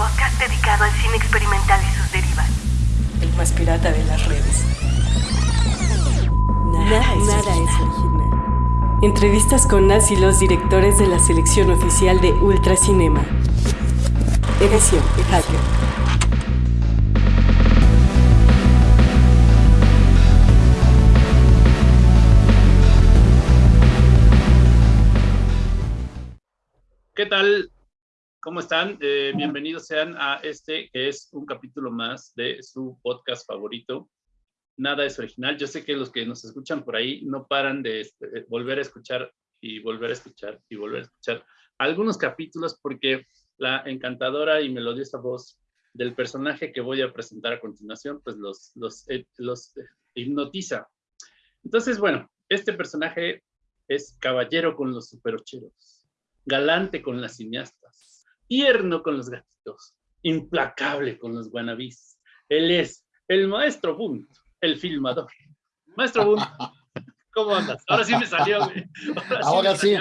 podcast dedicado al cine experimental y sus derivas. El más pirata de las redes. Nada, nada es original. Entrevistas con las y los directores de la selección oficial de Ultracinema. Edición Hacker. ¿Qué tal? ¿Cómo están? Eh, bienvenidos sean a este que es un capítulo más de su podcast favorito. Nada es original. Yo sé que los que nos escuchan por ahí no paran de este, volver a escuchar y volver a escuchar y volver a escuchar algunos capítulos porque la encantadora y melodiosa voz del personaje que voy a presentar a continuación, pues los, los, eh, los eh, hipnotiza. Entonces, bueno, este personaje es caballero con los superocheros galante con las cineastas, tierno con los gatitos, implacable con los guanabís. Él es el maestro Bunt, el filmador. Maestro Bunt, ¿cómo andas? Ahora sí me salió. Ahora sí.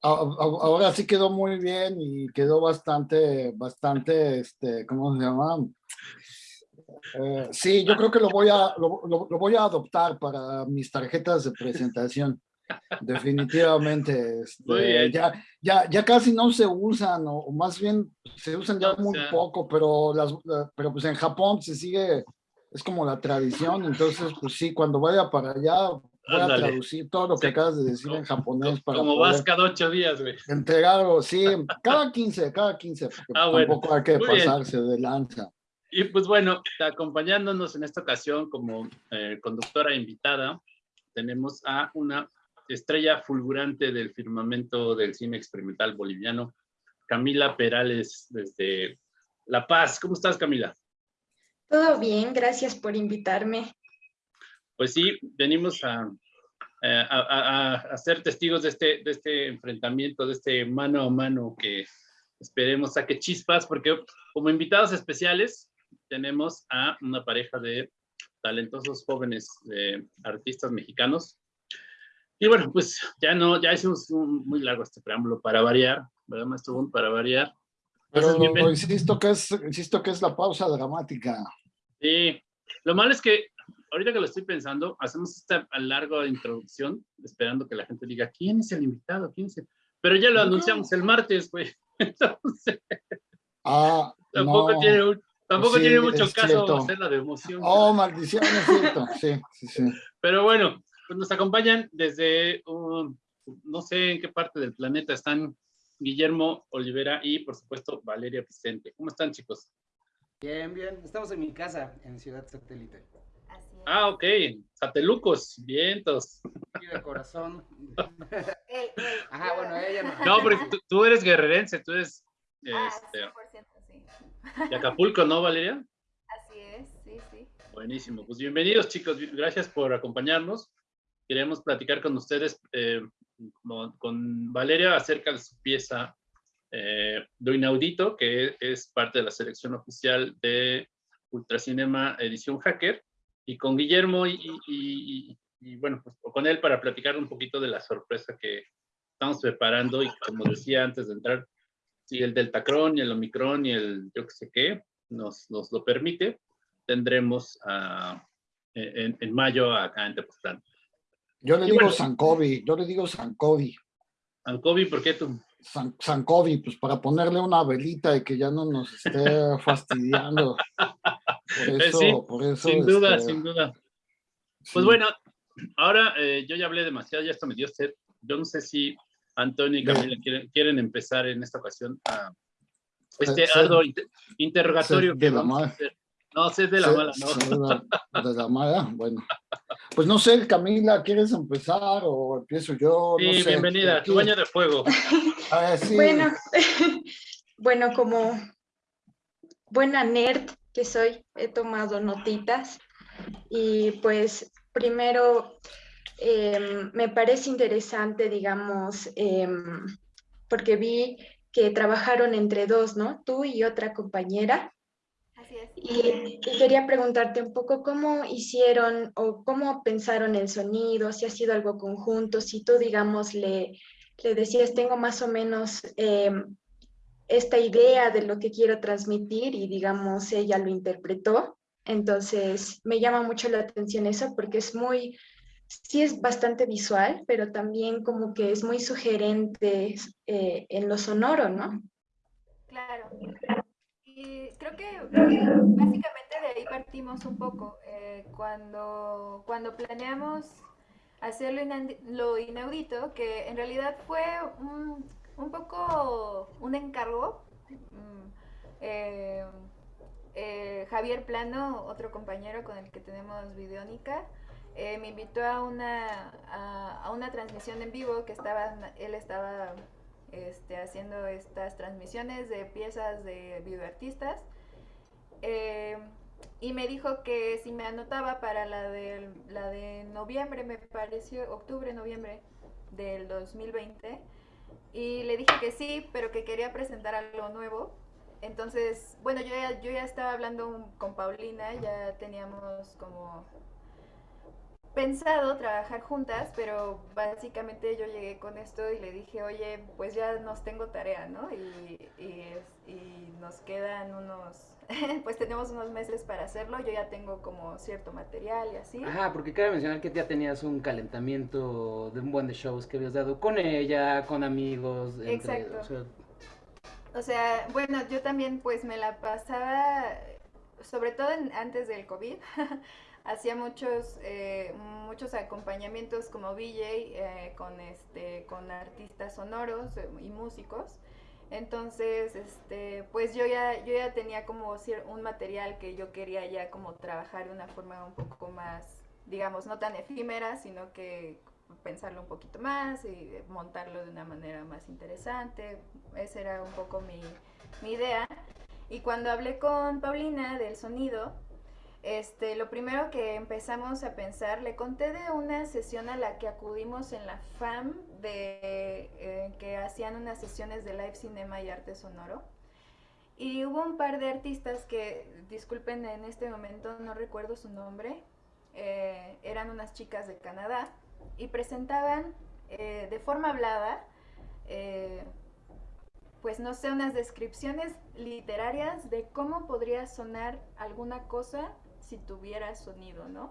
Ahora sí. quedó muy bien y quedó bastante, bastante, este, ¿cómo se llama? Eh, sí, yo creo que lo voy, a, lo, lo voy a adoptar para mis tarjetas de presentación. Definitivamente, este, ya, ya, ya casi no se usan, o, más bien se usan ya muy poco, pero, las, pero pues en Japón se sigue, es como la tradición, entonces pues sí, cuando vaya para allá voy a traducir todo lo que acabas de decir en japonés. Para como vas cada ocho días, güey. Entregarlo, sí, cada 15, cada 15, porque ah, tampoco hay que pasarse de lanza. Y pues bueno, acompañándonos en esta ocasión como eh, conductora invitada, tenemos a una estrella fulgurante del firmamento del cine experimental boliviano, Camila Perales desde La Paz. ¿Cómo estás, Camila? Todo bien, gracias por invitarme. Pues sí, venimos a, a, ser testigos de este, de este enfrentamiento, de este mano a mano que esperemos saque chispas, porque como invitados especiales tenemos a una pareja de talentosos jóvenes eh, artistas mexicanos y bueno, pues ya no, ya hicimos un, muy largo este preámbulo para variar, ¿verdad, maestro? Para variar. Pero insisto que, es, insisto que es la pausa dramática. Sí, lo malo es que ahorita que lo estoy pensando, hacemos esta larga introducción, esperando que la gente diga, ¿quién es el invitado? ¿Quién es Pero ya lo anunciamos el martes, güey. Entonces, ah, tampoco tiene, tampoco tiene mucho caso hacerla de emoción. Oh, maldición, es cierto. Sí, sí, sí. Pero bueno, pues nos acompañan desde, no sé en qué parte del planeta están Guillermo Olivera y, por supuesto, Valeria Vicente. ¿Cómo están, chicos? Bien, bien. Estamos en mi casa, en Ciudad Satélite. Así es. Ah, ok. Satelucos, vientos. Y de corazón. Ajá, bueno, ella no. No, porque tú, eres guerrerense, tú eres... Ah, este, 100% sí. De Acapulco, ¿no, Valeria? Así es, sí, sí. Buenísimo. Pues bienvenidos, chicos. Gracias por acompañarnos queremos platicar con ustedes, eh, con Valeria, acerca de su pieza eh, Do Inaudito, que es parte de la selección oficial de Ultracinema Edición Hacker, y con Guillermo y, bueno, pues con él para platicar un poquito de la sorpresa que estamos preparando y como decía antes de entrar, si el Deltacron y el Omicron y el yo que sé qué nos, nos lo permite, tendremos ah, en, en, mayo acá en Tepoztlán. Yo le digo Sankovi, yo le digo Sankovi. Sankovi, ¿por qué tú? San, Sankovi, pues para ponerle una velita y que ya no nos esté fastidiando. Por eh, eso, por eso. Sin duda, este, sin duda. Pues bueno, ahora eh, yo ya hablé demasiado, ya esto me dio sed. Yo no sé si Antonio y Camila quieren, empezar en esta ocasión a este interrogatorio que vamos a hacer. No, sé de la mala, ¿no? De la, mala, bueno. Pues no sé, Camila, ¿quieres empezar o empiezo yo? Sí, bienvenida, tu baño de fuego. Bueno, bueno, como buena nerd que soy, he tomado notitas y pues primero em, me parece interesante, digamos, em, porque vi que trabajaron entre dos, ¿no? Tú y otra compañera. Y, quería preguntarte un poco cómo hicieron o cómo pensaron el sonido, si ha sido algo conjunto, si tú, digamos, le, le decías, tengo más o menos em, esta idea de lo que quiero transmitir y digamos ella lo interpretó. Entonces me llama mucho la atención eso porque es muy, sí es bastante visual, pero también como que es muy sugerente eh, en lo sonoro, ¿no? Claro. Creo que básicamente de ahí partimos un poco. Eh, cuando, cuando planeamos hacer lo inaudito, que en realidad fue un, poco un encargo. Mm, eh, eh, Javier Plano, otro compañero con el que tenemos Videónica, me invitó a una, a, una transmisión en vivo que estaba, él estaba este, haciendo estas transmisiones de piezas de videoartistas. y me dijo que si me anotaba para la de, la de noviembre, me pareció, octubre, noviembre del 2020, y le dije que sí, pero que quería presentar algo nuevo. Entonces, bueno, yo ya, yo ya estaba hablando con Paulina, ya teníamos como pensado trabajar juntas, pero básicamente yo llegué con esto y le dije, oye, pues ya nos tengo tarea, ¿no? Y, y, y nos quedan unos, pues tenemos unos meses para hacerlo, yo ya tengo como cierto material y así. Ajá, porque cabe mencionar que ya tenías un calentamiento de un buen de shows que habías dado con ella, con amigos. Exacto. o, sea... bueno, yo también pues me la pasaba, sobre todo antes del COVID, hacía muchos, eh, muchos acompañamientos como VJ eh, con, este, con artistas sonoros eh, y músicos. Entonces, este, pues yo ya, yo ya tenía como un material que yo quería ya como trabajar de una forma un poco más, digamos, no tan efímera, sino que pensarlo un poquito más y montarlo de una manera más interesante. Esa era un poco mi, mi idea. Y cuando hablé con Paulina del sonido, este, lo primero que empezamos a pensar, le conté de una sesión a la que acudimos en la FAM, de, eh, que hacían unas sesiones de live cinema y arte sonoro. Y hubo un par de artistas que, disculpen en este momento, no recuerdo su nombre, eh, eran unas chicas de Canadá y presentaban eh, de forma hablada, pues no sé, unas descripciones literarias de cómo podría sonar alguna cosa si tuviera sonido, ¿no?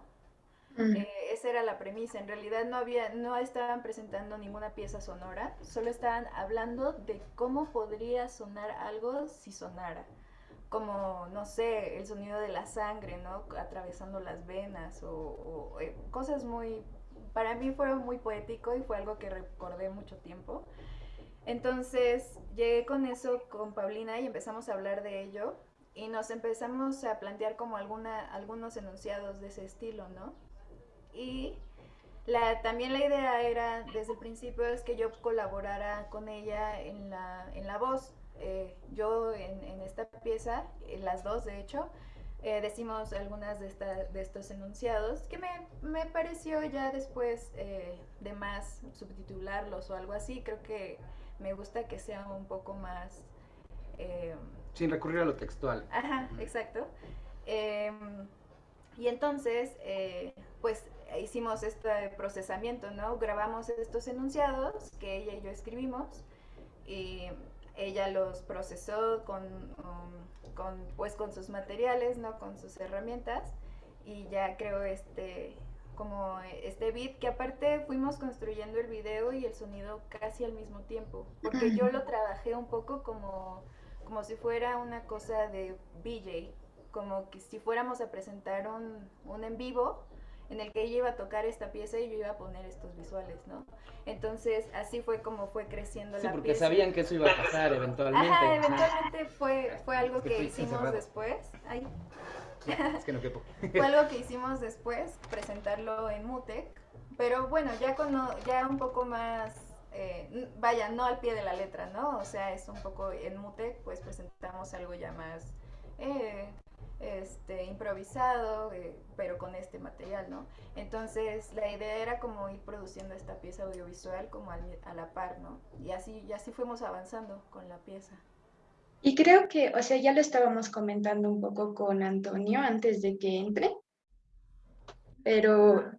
Eh, esa era la premisa. En realidad no había, no estaban presentando ninguna pieza sonora, solo estaban hablando de cómo podría sonar algo si sonara. Como, no sé, el sonido de la sangre, ¿no? Atravesando las venas o, eh, cosas muy... Para mí fue muy poético y fue algo que recordé mucho tiempo. Entonces llegué con eso con Paulina y empezamos a hablar de ello y nos empezamos a plantear como alguna, algunos enunciados de ese estilo, ¿no? Y la, también la idea era, desde el principio, es que yo colaborara con ella en la, en la voz. Eh, yo en, esta pieza, en las dos de hecho, eh, decimos algunas de, esta, de estos enunciados que me, me pareció ya después eh, de más subtitularlos o algo así. Creo que me gusta que sea un poco más sin recurrir a lo textual. Ajá, exacto. Em, y entonces, eh, pues hicimos este procesamiento, ¿no? Grabamos estos enunciados que ella y yo escribimos y ella los procesó con, um, con, pues, con sus materiales, ¿no? Con sus herramientas y ya creo este como este beat que aparte fuimos construyendo el video y el sonido casi al mismo tiempo porque yo lo trabajé un poco como como si fuera una cosa de BJ, como que si fuéramos a presentar un, un en vivo en el que ella iba a tocar esta pieza y yo iba a poner estos visuales, ¿no? Entonces, así fue como fue creciendo sí, la porque sabían que eso iba a pasar eventualmente. Ajá, eventualmente fue, fue algo que, hicimos después. Ay. es que no quepo. fue algo que hicimos después, presentarlo en Mutec, pero bueno, ya, con, ya un poco más eh, vaya, no al pie de la letra, ¿no? O sea, es un poco en Mutec, pues presentamos algo ya más eh, este, improvisado, eh, pero con este material, ¿no? Entonces, la idea era como ir produciendo esta pieza audiovisual como a la par, ¿no? Y así, y así fuimos avanzando con la pieza. Y creo que, o sea, ya lo estábamos comentando un poco con Antonio antes de que entre, pero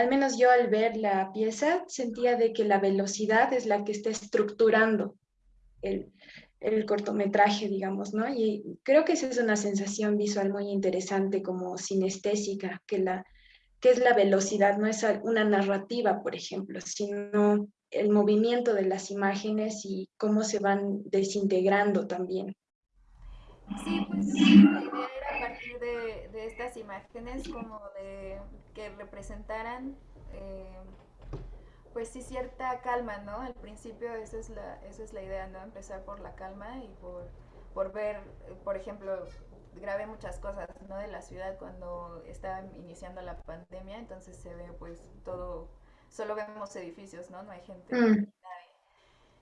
al menos yo al ver la pieza sentía de que la velocidad es la que está estructurando el, el cortometraje, digamos, ¿no? Y creo que esa es una sensación visual muy interesante como sinestésica, que, la, que es la velocidad, no es una narrativa, por ejemplo, sino el movimiento de las imágenes y cómo se van desintegrando también. Sí, pues la idea era partir de, de estas imágenes como de que representaran eh, pues sí cierta calma, ¿no? Al principio esa es la, esa es la idea, ¿no? Empezar por la calma y por, por ver, por ejemplo, grabé muchas cosas, ¿no? De la ciudad cuando estaba iniciando la pandemia, entonces se ve pues todo, solo vemos edificios, ¿no? No hay gente, mm.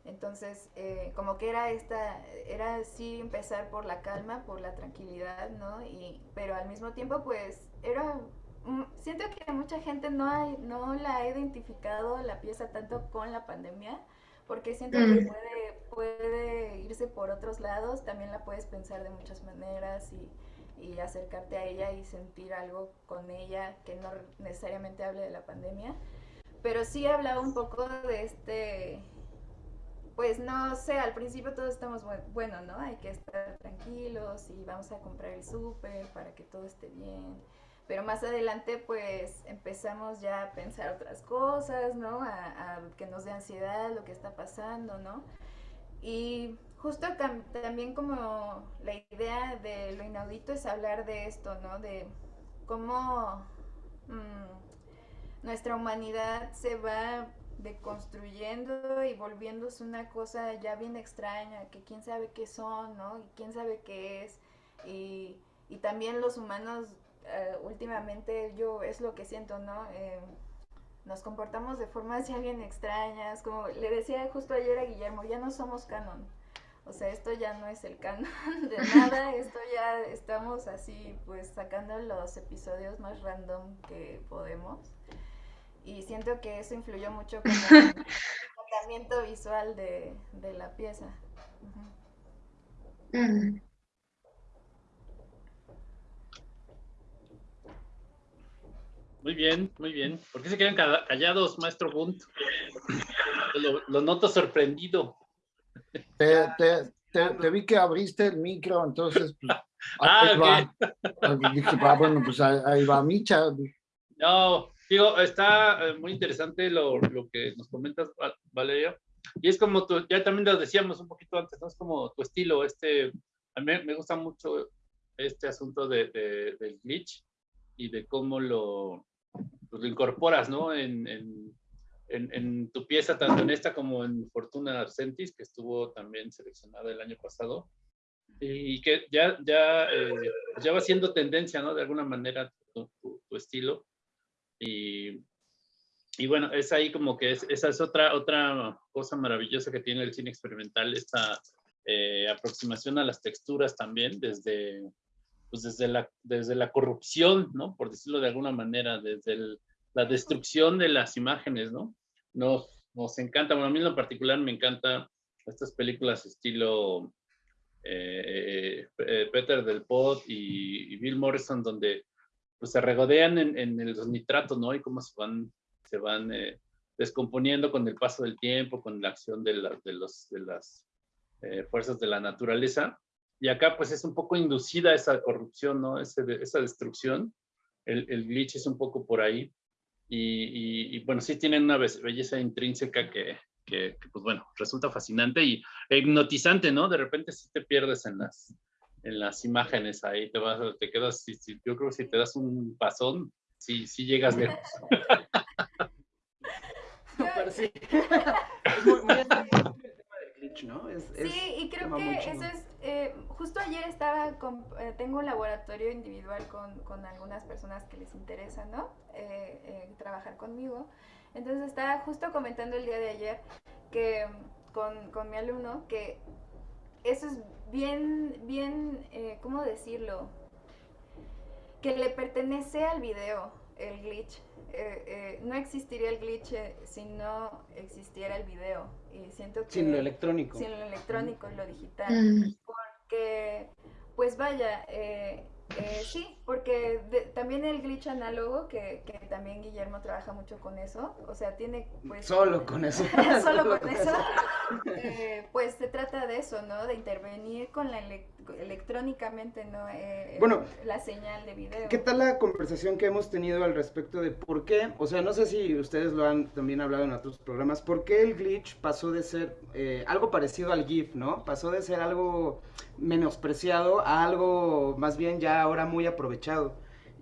Entonces, eh, como que era esta, era sí empezar por la calma, por la tranquilidad, ¿no? Y, pero al mismo tiempo, pues, era Mm, siento que mucha gente no, hay, no la ha identificado la pieza tanto con la pandemia, porque siento que mm. puede, puede irse por otros lados, también la puedes pensar de muchas maneras y, y acercarte a ella y sentir algo con ella que no necesariamente hable de la pandemia. Pero sí he hablado un poco de este, pues no sé, al principio todos estamos bueno, ¿no? Hay que estar tranquilos y vamos a comprar el súper para que todo esté bien pero más adelante pues empezamos ya a pensar otras cosas, ¿no? A, que nos dé ansiedad lo que está pasando, ¿no? Y justo también como la idea de lo inaudito es hablar de esto, ¿no? De cómo mm, nuestra humanidad se va deconstruyendo y volviéndose una cosa ya bien extraña, que quién sabe qué son, ¿no? Y quién sabe qué es. Y, y también los humanos eh, últimamente yo es lo que siento, ¿no? Eh, nos comportamos de formas ya bien extrañas, como le decía justo ayer a Guillermo, ya no somos canon. O sea, esto ya no es el canon de nada, esto ya estamos así, pues sacando los episodios más random que podemos. Y siento que eso influyó mucho con el tratamiento visual de, de la pieza. Muy bien, muy bien. ¿Por qué se quedan callados, maestro Bunt? Lo, noto sorprendido. Te, vi que abriste el micro, entonces, pues, ah, Dije, ah, bueno, pues ahí va Micha. No, digo, está eh, muy interesante lo, que nos comentas, Valeria. Y es como tú, ya también lo decíamos un poquito antes, ¿no? Es como tu estilo, este, a mí me gusta mucho este asunto de, del glitch y de cómo lo, pues, lo incorporas, ¿no? En, en, en, tu pieza, tanto en esta como en Fortuna Arcentis, que estuvo también seleccionada el año pasado, y que ya, ya, eh, ya va siendo tendencia, ¿no? De alguna manera tu, tu, estilo. Y, y, bueno, es ahí como que es, esa es otra, otra cosa maravillosa que tiene el cine experimental, esta eh, aproximación a las texturas también, desde, pues desde la, desde la corrupción, ¿no? Por decirlo de alguna manera, desde la destrucción de las imágenes, ¿no? Nos, nos encanta, bueno, a mí en lo particular me encanta estas películas estilo eh, eh, Peter del Pot y, Bill Morrison, donde pues se regodean en, en los nitratos, ¿no? Y cómo se van, se van eh, descomponiendo con el paso del tiempo, con la acción de, de, los, de las fuerzas de la naturaleza y acá pues es un poco inducida esa corrupción, ¿no? esa destrucción. El, el, glitch es un poco por ahí. Y, bueno, sí tienen una belleza intrínseca que, que, pues bueno, resulta fascinante y hipnotizante, ¿no? De repente sí te pierdes en las, en las imágenes ahí, te vas, te quedas, yo creo que si te das un pasón, sí, sí llegas lejos. sí. sí, y creo que eso es, eh, justo ayer estaba, con, eh, tengo un laboratorio individual con, con, algunas personas que les interesa, ¿no? Eh, trabajar conmigo. Entonces estaba justo comentando el día de ayer que con, con mi alumno que eso es bien, bien, ¿cómo decirlo? Que le pertenece al video, el glitch. Eh, eh, no existiría el glitch eh, si no existiera el video. Y siento que, sin lo electrónico. Sin lo electrónico lo digital. Mm. Porque, pues vaya, Eh, sí, porque también el glitch análogo, que, que, también Guillermo trabaja mucho con eso, o sea, tiene pues... Solo con eso. solo con eso. Eh, pues se trata de eso, ¿no? De intervenir con la electrónicamente, ¿no? Eh, bueno, la señal de video. ¿Qué tal la conversación que hemos tenido al respecto de por qué? O sea, no sé si ustedes lo han también hablado en otros programas, ¿por qué el glitch pasó de ser algo parecido al GIF, ¿no? Pasó de ser algo menospreciado a algo más bien ya ahora muy aprovechado.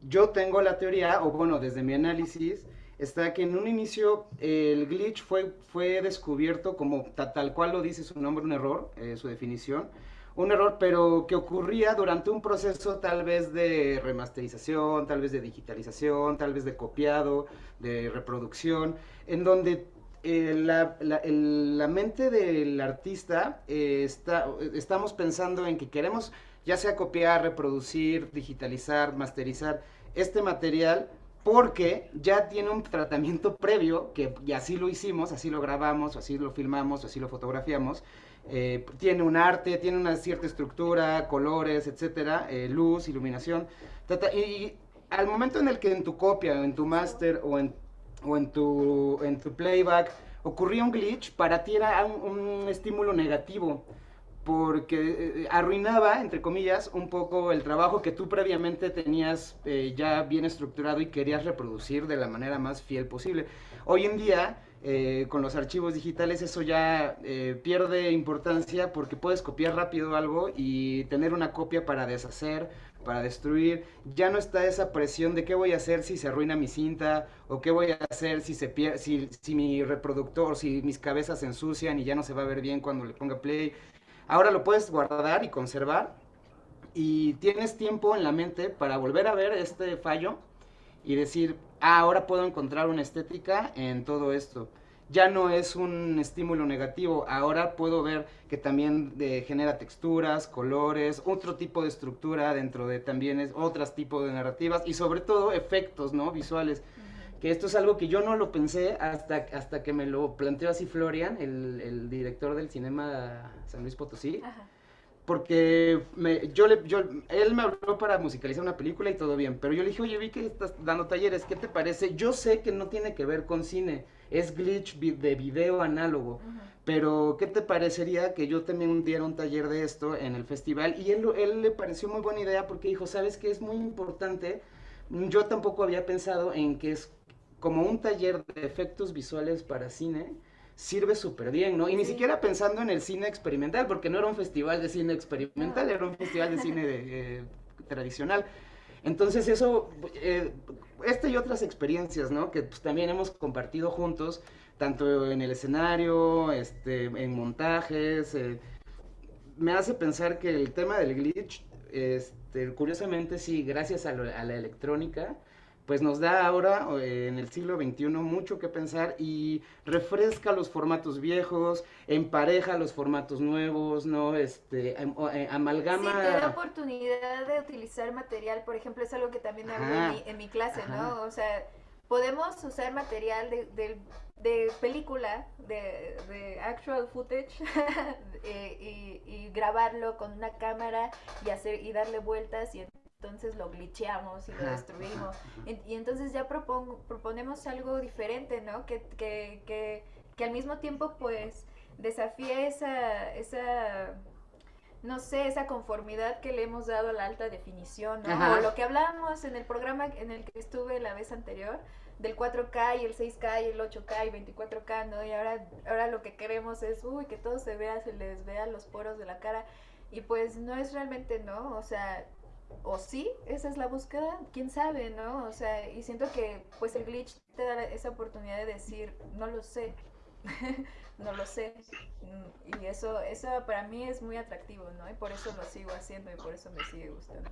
Yo tengo la teoría, o bueno, desde mi análisis, está que en un inicio el glitch fue, fue descubierto como tal, cual lo dice su nombre, un error, eh, su definición, un error, pero que ocurría durante un proceso tal vez de remasterización, tal vez de digitalización, tal vez de copiado, de reproducción, en donde eh, la, mente del artista eh, está, estamos pensando en que queremos ya sea copiar, reproducir, digitalizar, masterizar este material porque ya tiene un tratamiento previo, que y así lo hicimos, así lo grabamos, así lo filmamos, así lo fotografiamos, eh, tiene un arte, tiene una cierta estructura, colores, etcétera, luz, iluminación, y, al momento en el que en tu copia, en tu máster o en o en tu, en tu playback ocurría un glitch, para ti era un, estímulo negativo, porque eh, arruinaba, entre comillas, un poco el trabajo que tú previamente tenías eh, ya bien estructurado y querías reproducir de la manera más fiel posible. Hoy en día, eh, con los archivos digitales, eso ya pierde importancia porque puedes copiar rápido algo y tener una copia para deshacer para destruir, ya no está esa presión de qué voy a hacer si se arruina mi cinta, o qué voy a hacer si se pierde, si, mi reproductor, si mis cabezas se ensucian y ya no se va a ver bien cuando le ponga play. Ahora lo puedes guardar y conservar. Y tienes tiempo en la mente para volver a ver este fallo y decir, ah, ahora puedo encontrar una estética en todo esto ya no es un estímulo negativo, ahora puedo ver que también eh, genera texturas, colores, otro tipo de estructura dentro de también es otros tipos de narrativas y sobre todo efectos, ¿no? Visuales. Que esto es algo que yo no lo pensé hasta, hasta que me lo planteó así Florian, el, director del cinema San Luis Potosí. Porque me, yo le, yo, él me habló para musicalizar una película y todo bien, pero yo le dije, oye, vi que estás dando talleres, ¿qué te parece? Yo sé que no tiene que ver con cine, es glitch de video análogo. Pero, ¿qué te parecería que yo también diera un taller de esto en el festival? Y él, él le pareció muy buena idea porque dijo, ¿sabes qué? Es muy importante. Yo tampoco había pensado en que es como un taller de efectos visuales para cine, sirve súper bien, ¿no? Y ni siquiera pensando en el cine experimental, porque no era un festival de cine experimental, era un festival de cine eh, tradicional. Entonces eso, eh, esta y otras experiencias, ¿no? Que pues, también hemos compartido juntos, tanto en el escenario, este, en montajes, eh, me hace pensar que el tema del glitch, este, curiosamente sí, gracias a, a la electrónica, pues nos da ahora eh, en el siglo XXI mucho que pensar y refresca los formatos viejos, empareja los formatos nuevos, ¿no? Este, eh, amalgama... Sí, te da oportunidad de utilizar material, por ejemplo, es algo que también hablo en mi, clase, ¿no? O sea, podemos usar material de, de, película, de, de, actual footage, eh, y, y, grabarlo con una cámara y, hacer, y darle vueltas y entonces lo glitcheamos y lo destruimos. Y, entonces ya proponemos algo diferente, ¿no? Que, que, que, que, al mismo tiempo pues desafíe esa, esa, no sé, esa conformidad que le hemos dado a la alta definición, ¿no? O lo que hablábamos en el programa en el que estuve la vez anterior, del 4K y el 6K y el 8K y 24K, ¿no? Y ahora, ahora lo que queremos es, uy, que todo se vea, se les vea los poros de la cara. Y pues no es realmente, ¿no? O sea, o sí, esa es la búsqueda, quién sabe, ¿no? O sea, y siento que pues el glitch te da esa oportunidad de decir, no lo sé, no lo sé. Mm, y eso, eso para mí es muy atractivo, ¿no? Y por eso lo sigo haciendo y por eso me sigue gustando.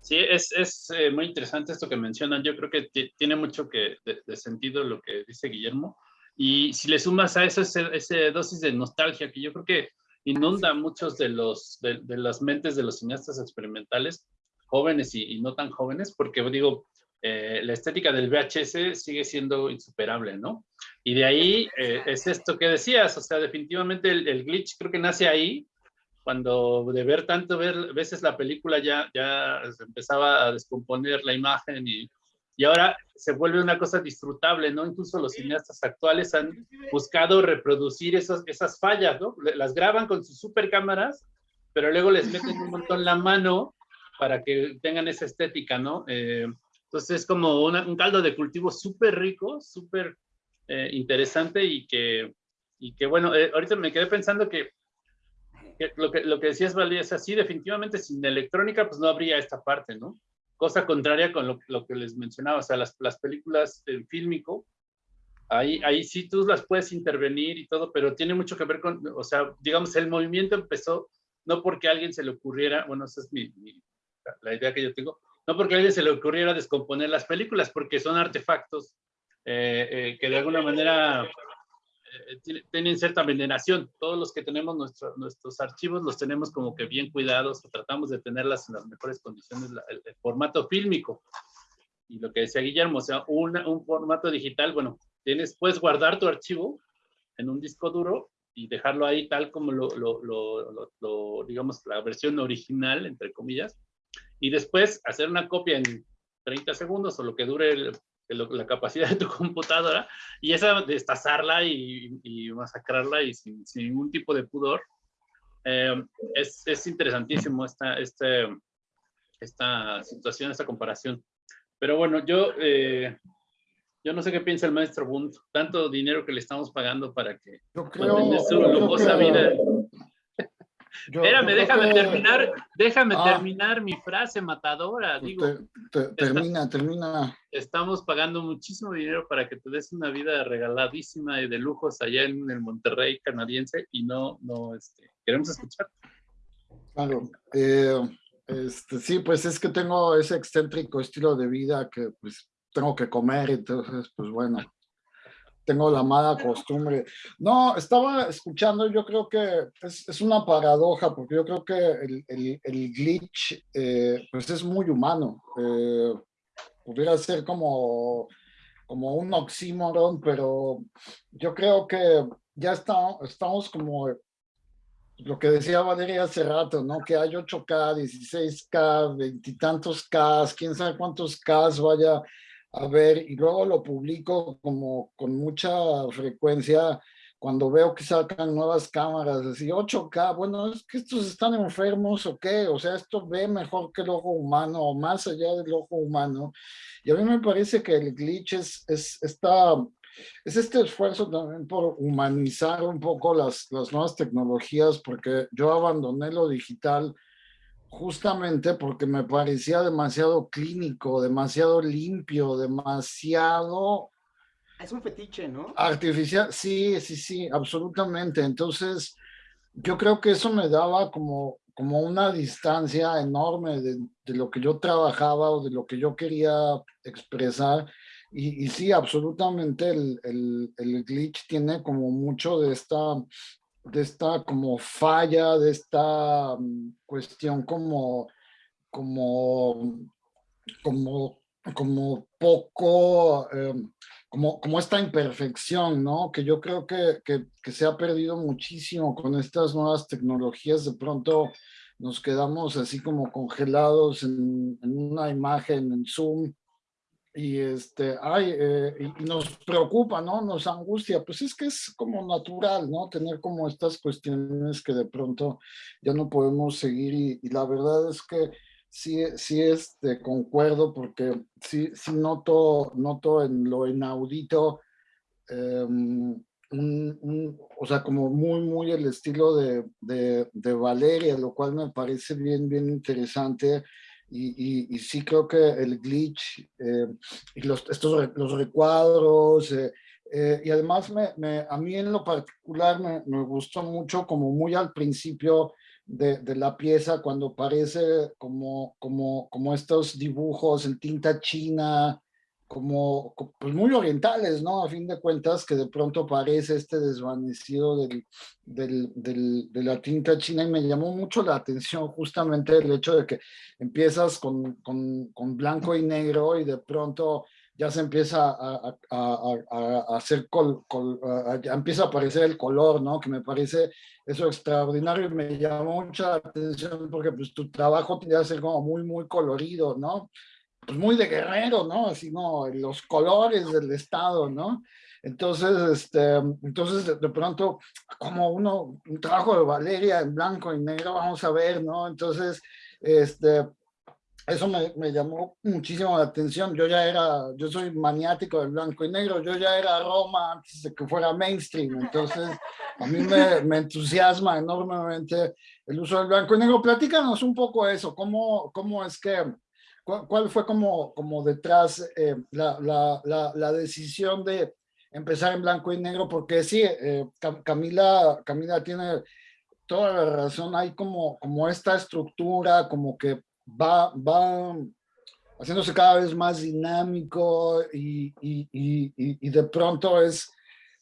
Sí, es, es eh, muy interesante esto que mencionan. Yo creo que tiene mucho que, de, sentido lo que dice Guillermo. Y si le sumas a eso ese, ese dosis de nostalgia, que yo creo que inunda muchos de, los, de, las mentes de los cineastas experimentales, jóvenes y, no tan jóvenes, porque digo, eh, la estética del VHS sigue siendo insuperable, ¿no? Y de ahí eh, es esto que decías, o sea, definitivamente el, glitch creo que nace ahí, cuando de ver tanto ver veces la película ya, ya empezaba a descomponer la imagen y, y ahora se vuelve una cosa disfrutable, ¿no? Incluso los cineastas actuales han buscado reproducir esas, esas fallas, ¿no? Las graban con sus super cámaras, pero luego les meten un montón la mano para que tengan esa estética, ¿no? Eh, entonces es como un caldo de cultivo súper rico, súper eh, interesante y que, y que bueno, eh, ahorita me quedé pensando que, lo que lo que decías, Valía, es así, definitivamente sin electrónica pues no habría esta parte, ¿no? Cosa contraria con lo, lo que les mencionaba, o sea, las, las películas en fílmico, ahí, ahí sí tú las puedes intervenir y todo, pero tiene mucho que ver con, o sea, digamos, el movimiento empezó no porque a alguien se le ocurriera, bueno, esa es mi, la idea que yo tengo, no porque a alguien se le ocurriera descomponer las películas, porque son artefactos eh, eh, que de alguna manera tienen cierta veneración. Todos los que tenemos nuestros archivos los tenemos como que bien cuidados, tratamos de tenerlas en las mejores condiciones, el, formato fílmico. Y lo que decía Guillermo, o sea, un formato digital, bueno, tienes, puedes guardar tu archivo en un disco duro y dejarlo ahí tal como lo, lo, lo, digamos, la versión original, entre comillas, y después hacer una copia en 30 segundos o lo que dure la capacidad de tu computadora y esa destazarla y, y masacrarla y sin, ningún tipo de pudor. Eh, es, es, interesantísimo esta, este, esta situación, esta comparación. Pero bueno, yo, eh, yo no sé qué piensa el maestro Bund. Tanto dinero que le estamos pagando para que yo creo, su lujosa vida Espérame, déjame terminar, déjame ah. terminar mi frase matadora. Digo, termina, termina. Estamos pagando muchísimo dinero para que te des una vida regaladísima y de lujos allá en el Monterrey canadiense y no, no, este, queremos escuchar. Claro, eh, este, sí, pues es que tengo ese excéntrico estilo de vida que pues tengo que comer, entonces pues bueno, tengo la mala costumbre. No, estaba escuchando, yo creo que es, una paradoja, porque yo creo que el, el, glitch eh, pues es muy humano. Eh, pudiera ser como, como un oxímoron, pero yo creo que ya está, estamos como lo que decía Valeria hace rato, ¿no? Que hay 8K, 16K, veintitantos K, quién sabe cuántos K vaya a ver, y luego lo publico como con mucha frecuencia cuando veo que sacan nuevas cámaras, así 8K, bueno, es que estos están enfermos o qué, o sea, esto ve mejor que el ojo humano o más allá del ojo humano. Y a mí me parece que el glitch es, es, esta, es este esfuerzo también por humanizar un poco las, las nuevas tecnologías, porque yo abandoné lo digital justamente porque me parecía demasiado clínico, demasiado limpio, demasiado... Es un fetiche, ¿no? Artificial, sí, sí, sí, absolutamente. Entonces, yo creo que eso me daba como, como una distancia enorme de, lo que yo trabajaba o de lo que yo quería expresar. Y, y sí, absolutamente el, el, el glitch tiene como mucho de esta de esta como falla, de esta mm, cuestión como, como, como, como poco, em, como, como esta imperfección, ¿no? Que yo creo que, que, se ha perdido muchísimo con estas nuevas tecnologías. De pronto nos quedamos así como congelados en una imagen, en Zoom, y este, ay, eh, nos preocupa, ¿no? Nos angustia, pues es que es como natural, ¿no? Tener como estas cuestiones que de pronto ya no podemos seguir y, la verdad es que sí, sí este, concuerdo porque sí, sí noto, noto en lo inaudito, em, un, o sea, como muy, muy el estilo de, de, de Valeria, lo cual me parece bien, bien interesante y, y, sí creo que el glitch eh, y los, estos los recuadros eh, eh, y además me, me, a mí en lo particular me, me, gustó mucho como muy al principio de, de, la pieza cuando parece como, como, como estos dibujos en tinta china como pues muy orientales, ¿no? A fin de cuentas, que de pronto aparece este desvanecido del, del, del, de la tinta china y me llamó mucho la atención justamente el hecho de que empiezas con, con, con, blanco y negro y de pronto ya se empieza a, hacer, ya empieza a aparecer el color, ¿no? Que me parece eso extraordinario y me llamó mucha atención porque pues tu trabajo tendría que ser como muy, muy colorido, ¿no? Pues muy de guerrero, ¿no? Así, ¿no? Los colores del estado, ¿no? Entonces, este, entonces de, pronto, como uno, un trabajo de Valeria en blanco y negro, vamos a ver, ¿no? Entonces, este, eso me, llamó muchísimo la atención. Yo ya era, yo soy maniático del blanco y negro, yo ya era Roma antes de que fuera mainstream, entonces a mí me, me entusiasma enormemente el uso del blanco y negro. Platícanos un poco eso, cómo, cómo es que, cuál, fue como, como detrás eh, la, la, la, la decisión de empezar en blanco y negro, porque sí, eh, Camila, Camila tiene toda la razón, hay como, como esta estructura, como que va, va haciéndose cada vez más dinámico y, y, y, y de pronto es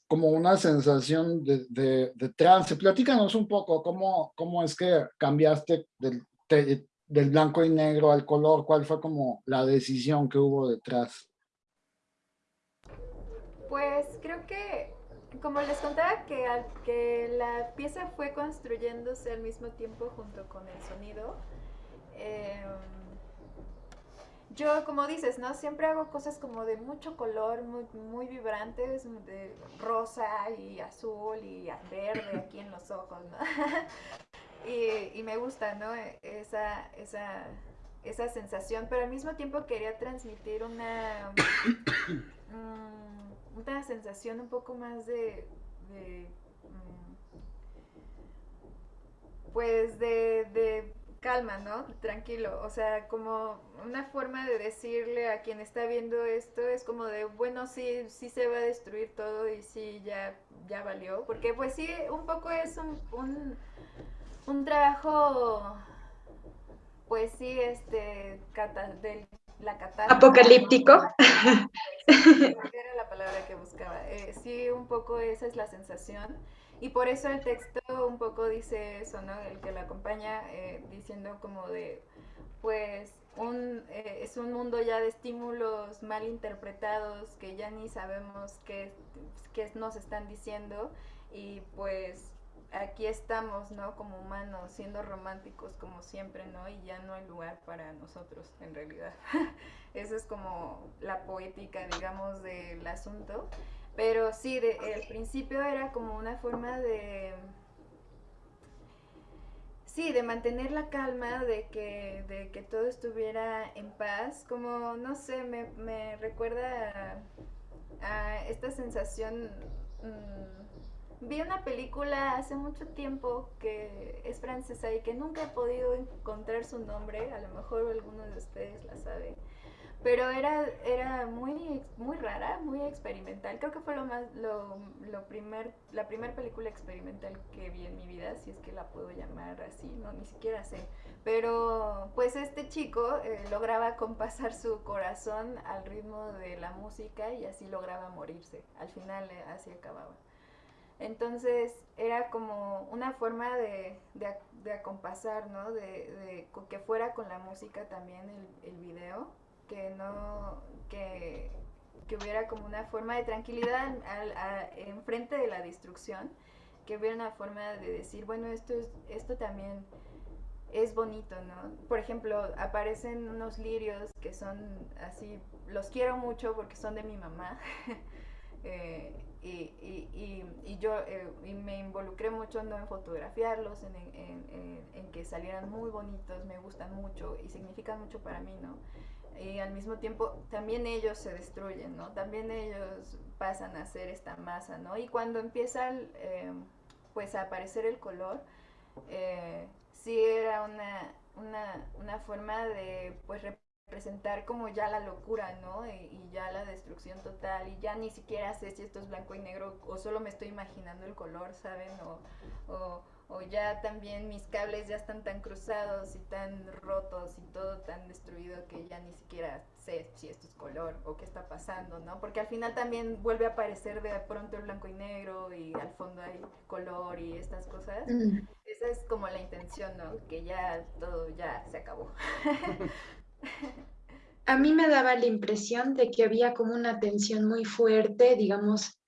como una sensación de, de, de, trance. Platícanos un poco cómo, cómo es que cambiaste del, del blanco y negro al color, cuál fue como la decisión que hubo detrás. Pues creo que, como les contaba, que, que la pieza fue construyéndose al mismo tiempo junto con el sonido. Em, yo, como dices, ¿no? Siempre hago cosas como de mucho color, muy, muy vibrantes, de rosa y azul y verde aquí en los ojos, ¿no? y, y, me gusta, ¿no? Esa, esa, esa sensación, pero al mismo tiempo quería transmitir una... Mm, una sensación un poco más de, mm, pues de, calma, ¿no? Tranquilo, o sea, como una forma de decirle a quien está viendo esto es como de, bueno, sí, sí se va a destruir todo y sí, ya, ya valió, porque pues sí, un poco es un, un, un trabajo, pues sí, este, del la Apocalíptico. Era la palabra que buscaba. Eh, sí, un poco esa es la sensación. Y por eso el texto un poco dice eso, ¿no? El que la acompaña eh, diciendo como de, pues, un, eh, es un mundo ya de estímulos mal interpretados que ya ni sabemos qué, qué nos están diciendo y pues aquí estamos, ¿no? Como humanos, siendo románticos como siempre, ¿no? Y ya no hay lugar para nosotros, en realidad. Esa es como la poética, digamos, del asunto. Pero sí, de, el principio era como una forma de... Sí, de mantener la calma, de que, de que todo estuviera en paz, como, no sé, me, me recuerda a, esta sensación... Mmm, Vi una película hace mucho tiempo que es francesa y que nunca he podido encontrar su nombre, a lo mejor alguno de ustedes la sabe, pero era, era muy, muy rara, muy experimental. Creo que fue lo más, lo, lo primer, la primera película experimental que vi en mi vida, si es que la puedo llamar así, no, ni siquiera sé. Pero pues este chico eh, lograba compasar su corazón al ritmo de la música y así lograba morirse. Al final eh, así acababa. Entonces era como una forma de, de, acompasar, ¿no? De, que fuera con la música también el, el video, que no, que, hubiera como una forma de tranquilidad enfrente de la destrucción, que hubiera una forma de decir, bueno, esto, es, esto también es bonito, ¿no? Por ejemplo, aparecen unos lirios que son así, los quiero mucho porque son de mi mamá. eh, y, y, y, yo eh, me involucré mucho ¿no? en fotografiarlos, en, en, en, que salieran muy bonitos, me gustan mucho y significan mucho para mí, ¿no? Y al mismo tiempo también ellos se destruyen, ¿no? También ellos pasan a ser esta masa, ¿no? Y cuando empieza eh, pues a aparecer el color, eh, sí era una, una, una forma de pues presentar como ya la locura, ¿no? Y, ya la destrucción total y ya ni siquiera sé si esto es blanco y negro o solo me estoy imaginando el color, ¿saben? O, o, ya también mis cables ya están tan cruzados y tan rotos y todo tan destruido que ya ni siquiera sé si esto es color o qué está pasando, ¿no? Porque al final también vuelve a aparecer de pronto el blanco y negro y al fondo hay color y estas cosas. Mm. Esa es como la intención, ¿no? Que ya todo ya se acabó. a mí me daba la impresión de que había como una tensión muy fuerte, digamos,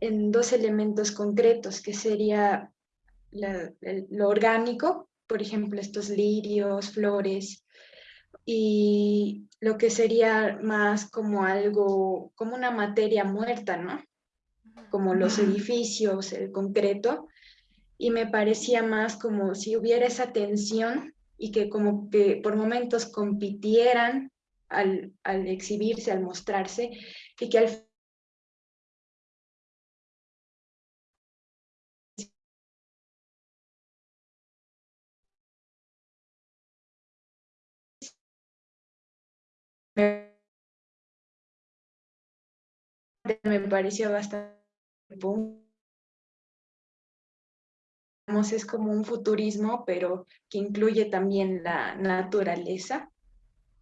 en dos elementos concretos, que sería lo orgánico, por ejemplo, estos lirios, flores, y lo que sería más como algo, como una materia muerta, ¿no? Como los edificios, el concreto, y me parecía más como si hubiera esa tensión y que como que por momentos compitieran al, al exhibirse, al mostrarse, y que al me pareció bastante es como un futurismo, pero que incluye también la naturaleza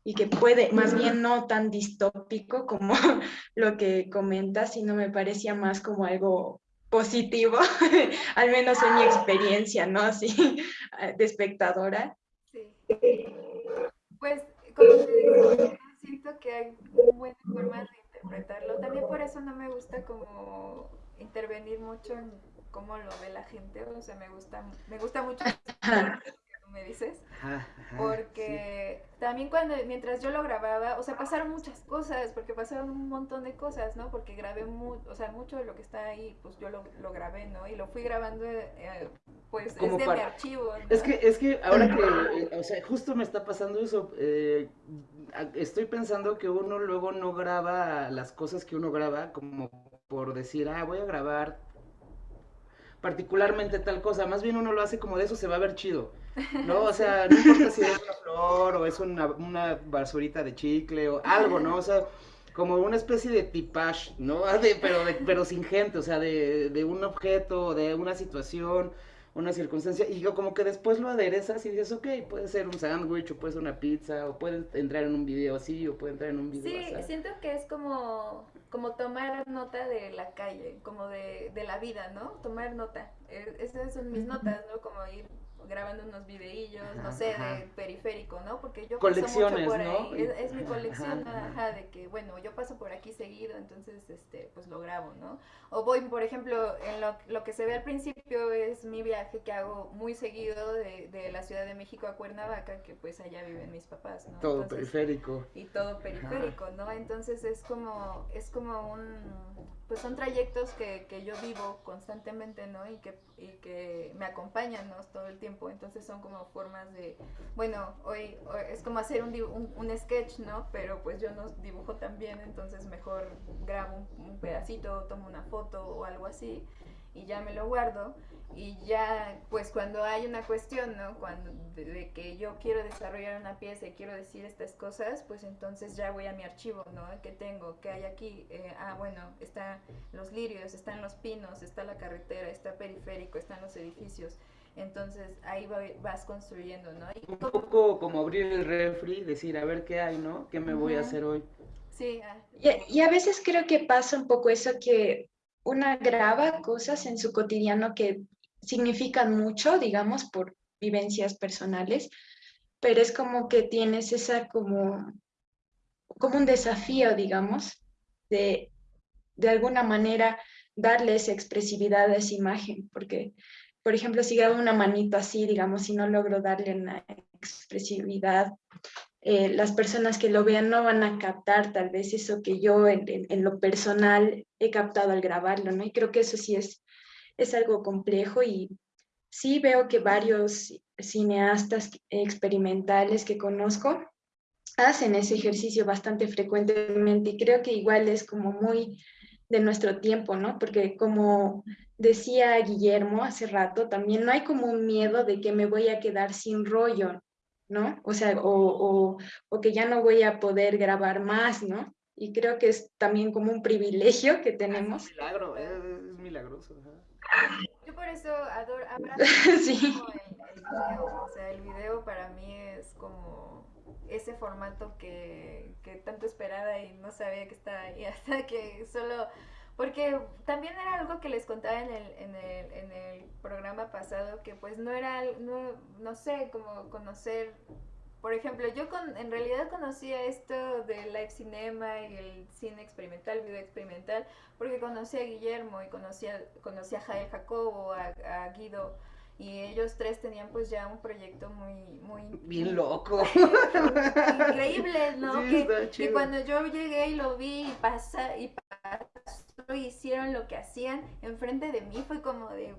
y que puede, más bien no tan distópico como lo que comenta, sino me parecía más como algo positivo, al menos en mi experiencia, ¿no? Así, de espectadora. Sí. Pues, como te digo, siento que hay buenas formas de interpretarlo. También por eso no me gusta como intervenir mucho en cómo lo ve la gente, o sea, me gusta, me gusta mucho me dices, porque también cuando, mientras yo lo grababa, o sea, pasaron muchas cosas, porque pasaron un montón de cosas, ¿no? Porque grabé, mu o sea, mucho de lo que está ahí, pues yo lo, lo grabé, ¿no? Y lo fui grabando, eh, pues, es de mi archivo. Es que, es que ahora que, o sea, justo me está pasando eso, eh, estoy pensando que uno luego no graba las cosas que uno graba, como por decir, ah, voy a grabar particularmente tal cosa, más bien uno lo hace como de eso se va a ver chido. ¿no? O sea, no importa si es una flor o es una, una basurita de chicle o algo, ¿no? O sea, como una especie de tipage, ¿no? De, pero, de, pero sin gente, o sea, de, de un objeto, de una situación, una circunstancia, y yo como que después lo aderezas y dices, ok, puede ser un sándwich, o puede ser una pizza, o puede entrar en un video así, o puede entrar en un video Sí, siento que es como, como tomar nota de la calle, como de, de la vida, ¿no? Tomar nota. E, esas son mis notas, ¿no? Como ir grabando unos videillos, no sé, de periférico, ¿no? Porque yo paso mucho por ahí, es, mi colección, ajá, de que, bueno, yo paso por aquí seguido, entonces, este, pues lo grabo, ¿no? O voy, por ejemplo, en lo, lo que se ve al principio es mi viaje que hago muy seguido de, de la Ciudad de México a Cuernavaca, que pues allá viven mis papás, ¿no? Todo periférico. Y todo periférico, ¿no? Entonces es como, es como un pues son trayectos que, que, yo vivo constantemente, ¿no? Y que, y que me acompañan, ¿no? Todo el tiempo. Entonces son como formas de, bueno, hoy, es como hacer un, un, un, sketch, ¿no? Pero pues yo no dibujo también, entonces mejor grabo un pedacito, tomo una foto o algo así y ya me lo guardo y ya pues cuando hay una cuestión, ¿no? Cuando de, que yo quiero desarrollar una pieza y quiero decir estas cosas, pues entonces ya voy a mi archivo, ¿no? ¿Qué tengo? ¿Qué hay aquí? Eh, ah, bueno, están los lirios, están los pinos, está la carretera, está periférico, están los edificios. Entonces ahí vas construyendo, ¿no? Un poco como abrir el refri, decir, a ver qué hay, ¿no? ¿Qué me voy a hacer hoy? Sí. Ah. y a veces creo que pasa un poco eso que una graba cosas en su cotidiano que significan mucho, digamos, por vivencias personales, pero es como que tienes esa como, como un desafío, digamos, de de alguna manera darle esa expresividad a esa imagen, porque, por ejemplo, si grabo una manito así, digamos, si no logro darle una expresividad eh, las personas que lo vean no van a captar tal vez eso que yo en, lo personal he captado al grabarlo, ¿no? Y creo que eso sí es, es algo complejo y sí veo que varios cineastas experimentales que conozco hacen ese ejercicio bastante frecuentemente y creo que igual es como muy de nuestro tiempo, ¿no? Porque como decía Guillermo hace rato, también no hay como un miedo de que me voy a quedar sin rollo, ¿no? O sea, o, que ya no voy a poder grabar más, ¿no? Y creo que es también como un privilegio que tenemos. Es un milagro, es, milagroso. Yo por eso adoro, sí. el, video, o sea, el video para mí es como ese formato que, que tanto esperaba y no sabía que estaba ahí hasta que solo porque también era algo que les contaba en el, en el, en el programa pasado, que pues no era, no, no sé, como conocer por ejemplo, yo con, en realidad conocía esto del live cinema y el cine experimental, video experimental, porque conocí a Guillermo y conocía, conocí a Jael Jacobo, a, a Guido, y ellos tres tenían pues ya un proyecto muy muy bien loco. increíble no que, cuando yo llegué y lo vi y pasa y pasó y hicieron lo que hacían enfrente de mí fue como de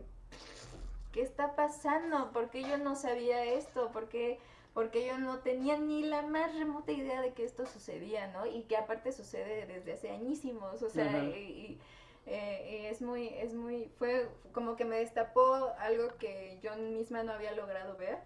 qué está pasando por qué yo no sabía esto por qué porque yo no tenía ni la más remota idea de que esto sucedía, ¿no? Y que aparte sucede desde hace añísimos, o sea, y, eh, es muy, es muy, fue como que me destapó algo que yo misma no había logrado ver.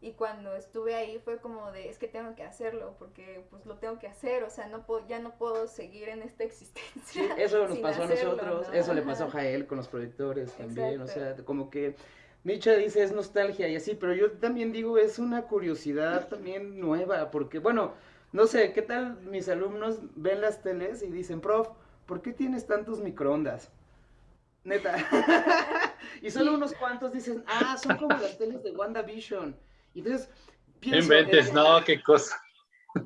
Y cuando estuve ahí fue como de, es que tengo que hacerlo, porque pues lo tengo que hacer, o sea, no puedo, ya no puedo seguir en esta existencia. eso nos pasó a nosotros, eso le pasó a Jael con los proyectores también, o sea, como que Micha dice es nostalgia y así, pero yo también digo es una curiosidad también nueva, porque bueno, no sé, ¿qué tal mis alumnos ven las teles y dicen, prof, ¿por qué tienes tantos microondas? Neta. y solo unos cuantos dicen, ah, son como las teles de WandaVision. Entonces pienso... Inventes, no, qué cosa.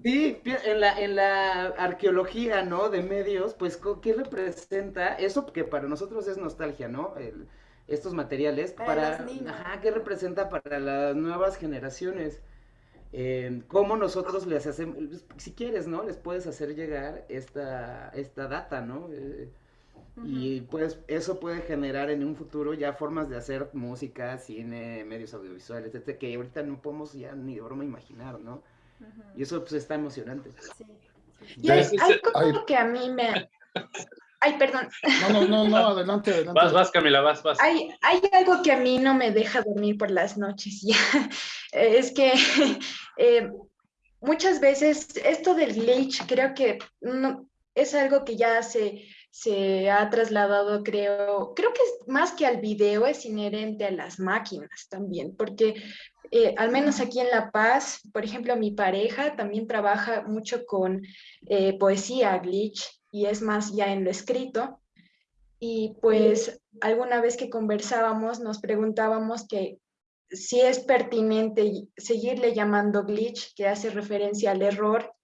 Sí, en la, en la arqueología, ¿no? De medios, pues, ¿qué representa? Eso que para nosotros es nostalgia, ¿no? El, estos materiales para, ajá, qué representa para las nuevas generaciones. Eh, cómo nosotros les hacemos, si quieres, ¿no? Les puedes hacer llegar esta, esta data, ¿no? Eh, y pues eso puede generar en un futuro ya formas de hacer música, cine, medios audiovisuales, etc., que ahorita no podemos ya ni de broma imaginar, ¿no? Y eso pues está emocionante. Sí. Y hay, algo que a mí me, Ay, perdón. No, no, no, adelante, adelante. Vas, vas, Camila, vas, vas. Hay, hay algo que a mí no me deja dormir por las noches ya. Es que eh, muchas veces esto del glitch creo que no, es algo que ya se, se ha trasladado, creo, creo que más que al video, es inherente a las máquinas también, porque eh, al menos aquí en La Paz, por ejemplo, mi pareja también trabaja mucho con eh, poesía glitch y es más ya en lo escrito. Y pues alguna vez que conversábamos nos preguntábamos que si es pertinente seguirle llamando glitch, que hace referencia al error,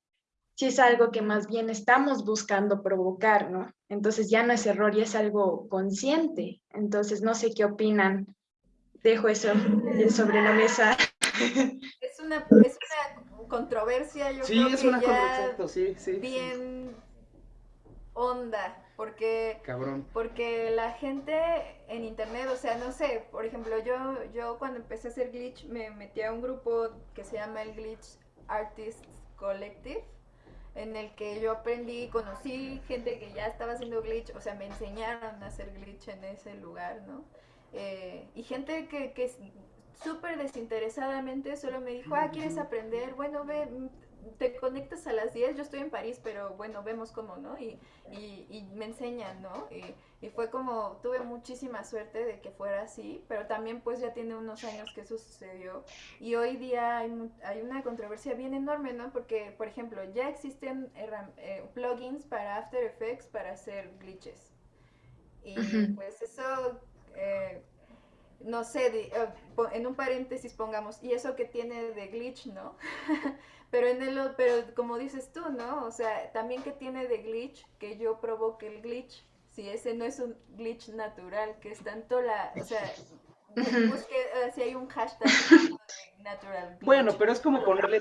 si es algo que más bien estamos buscando provocar, ¿no? Entonces ya no es error, ya es algo consciente. Entonces no sé qué opinan. Dejo eso sobre la mesa. Es una, es una controversia, yo sí, es una controversia, sí, sí. Bien onda, porque, porque la gente en internet, o sea, no sé, por ejemplo, yo, yo cuando empecé a hacer glitch me metí a un grupo que se llama el Glitch Artists Collective, en el que yo aprendí, conocí gente que ya estaba haciendo glitch, o sea, me enseñaron a hacer glitch en ese lugar, ¿no? Eh, y gente que, que súper desinteresadamente solo me dijo, ah, ¿quieres aprender? Bueno, ve, te conectas a las 10, yo estoy en París, pero bueno, vemos cómo, ¿no? Y, y, me enseñan, ¿no? Y, y, fue como, tuve muchísima suerte de que fuera así, pero también pues ya tiene unos años que eso sucedió. Y hoy día hay, hay una controversia bien enorme, ¿no? Porque, por ejemplo, ya existen eh, plugins para After Effects para hacer glitches. Y pues eso... Eh, no sé, eh, en un paréntesis pongamos, y eso que tiene de glitch, ¿no? Pero en el, pero como dices tú, ¿no? O sea, también que tiene de glitch, que yo provoque el glitch, si ese no es un glitch natural, que es tanto la, o sea, busque uh, si hay un hashtag natural. Glitch. Bueno, pero es como ponerle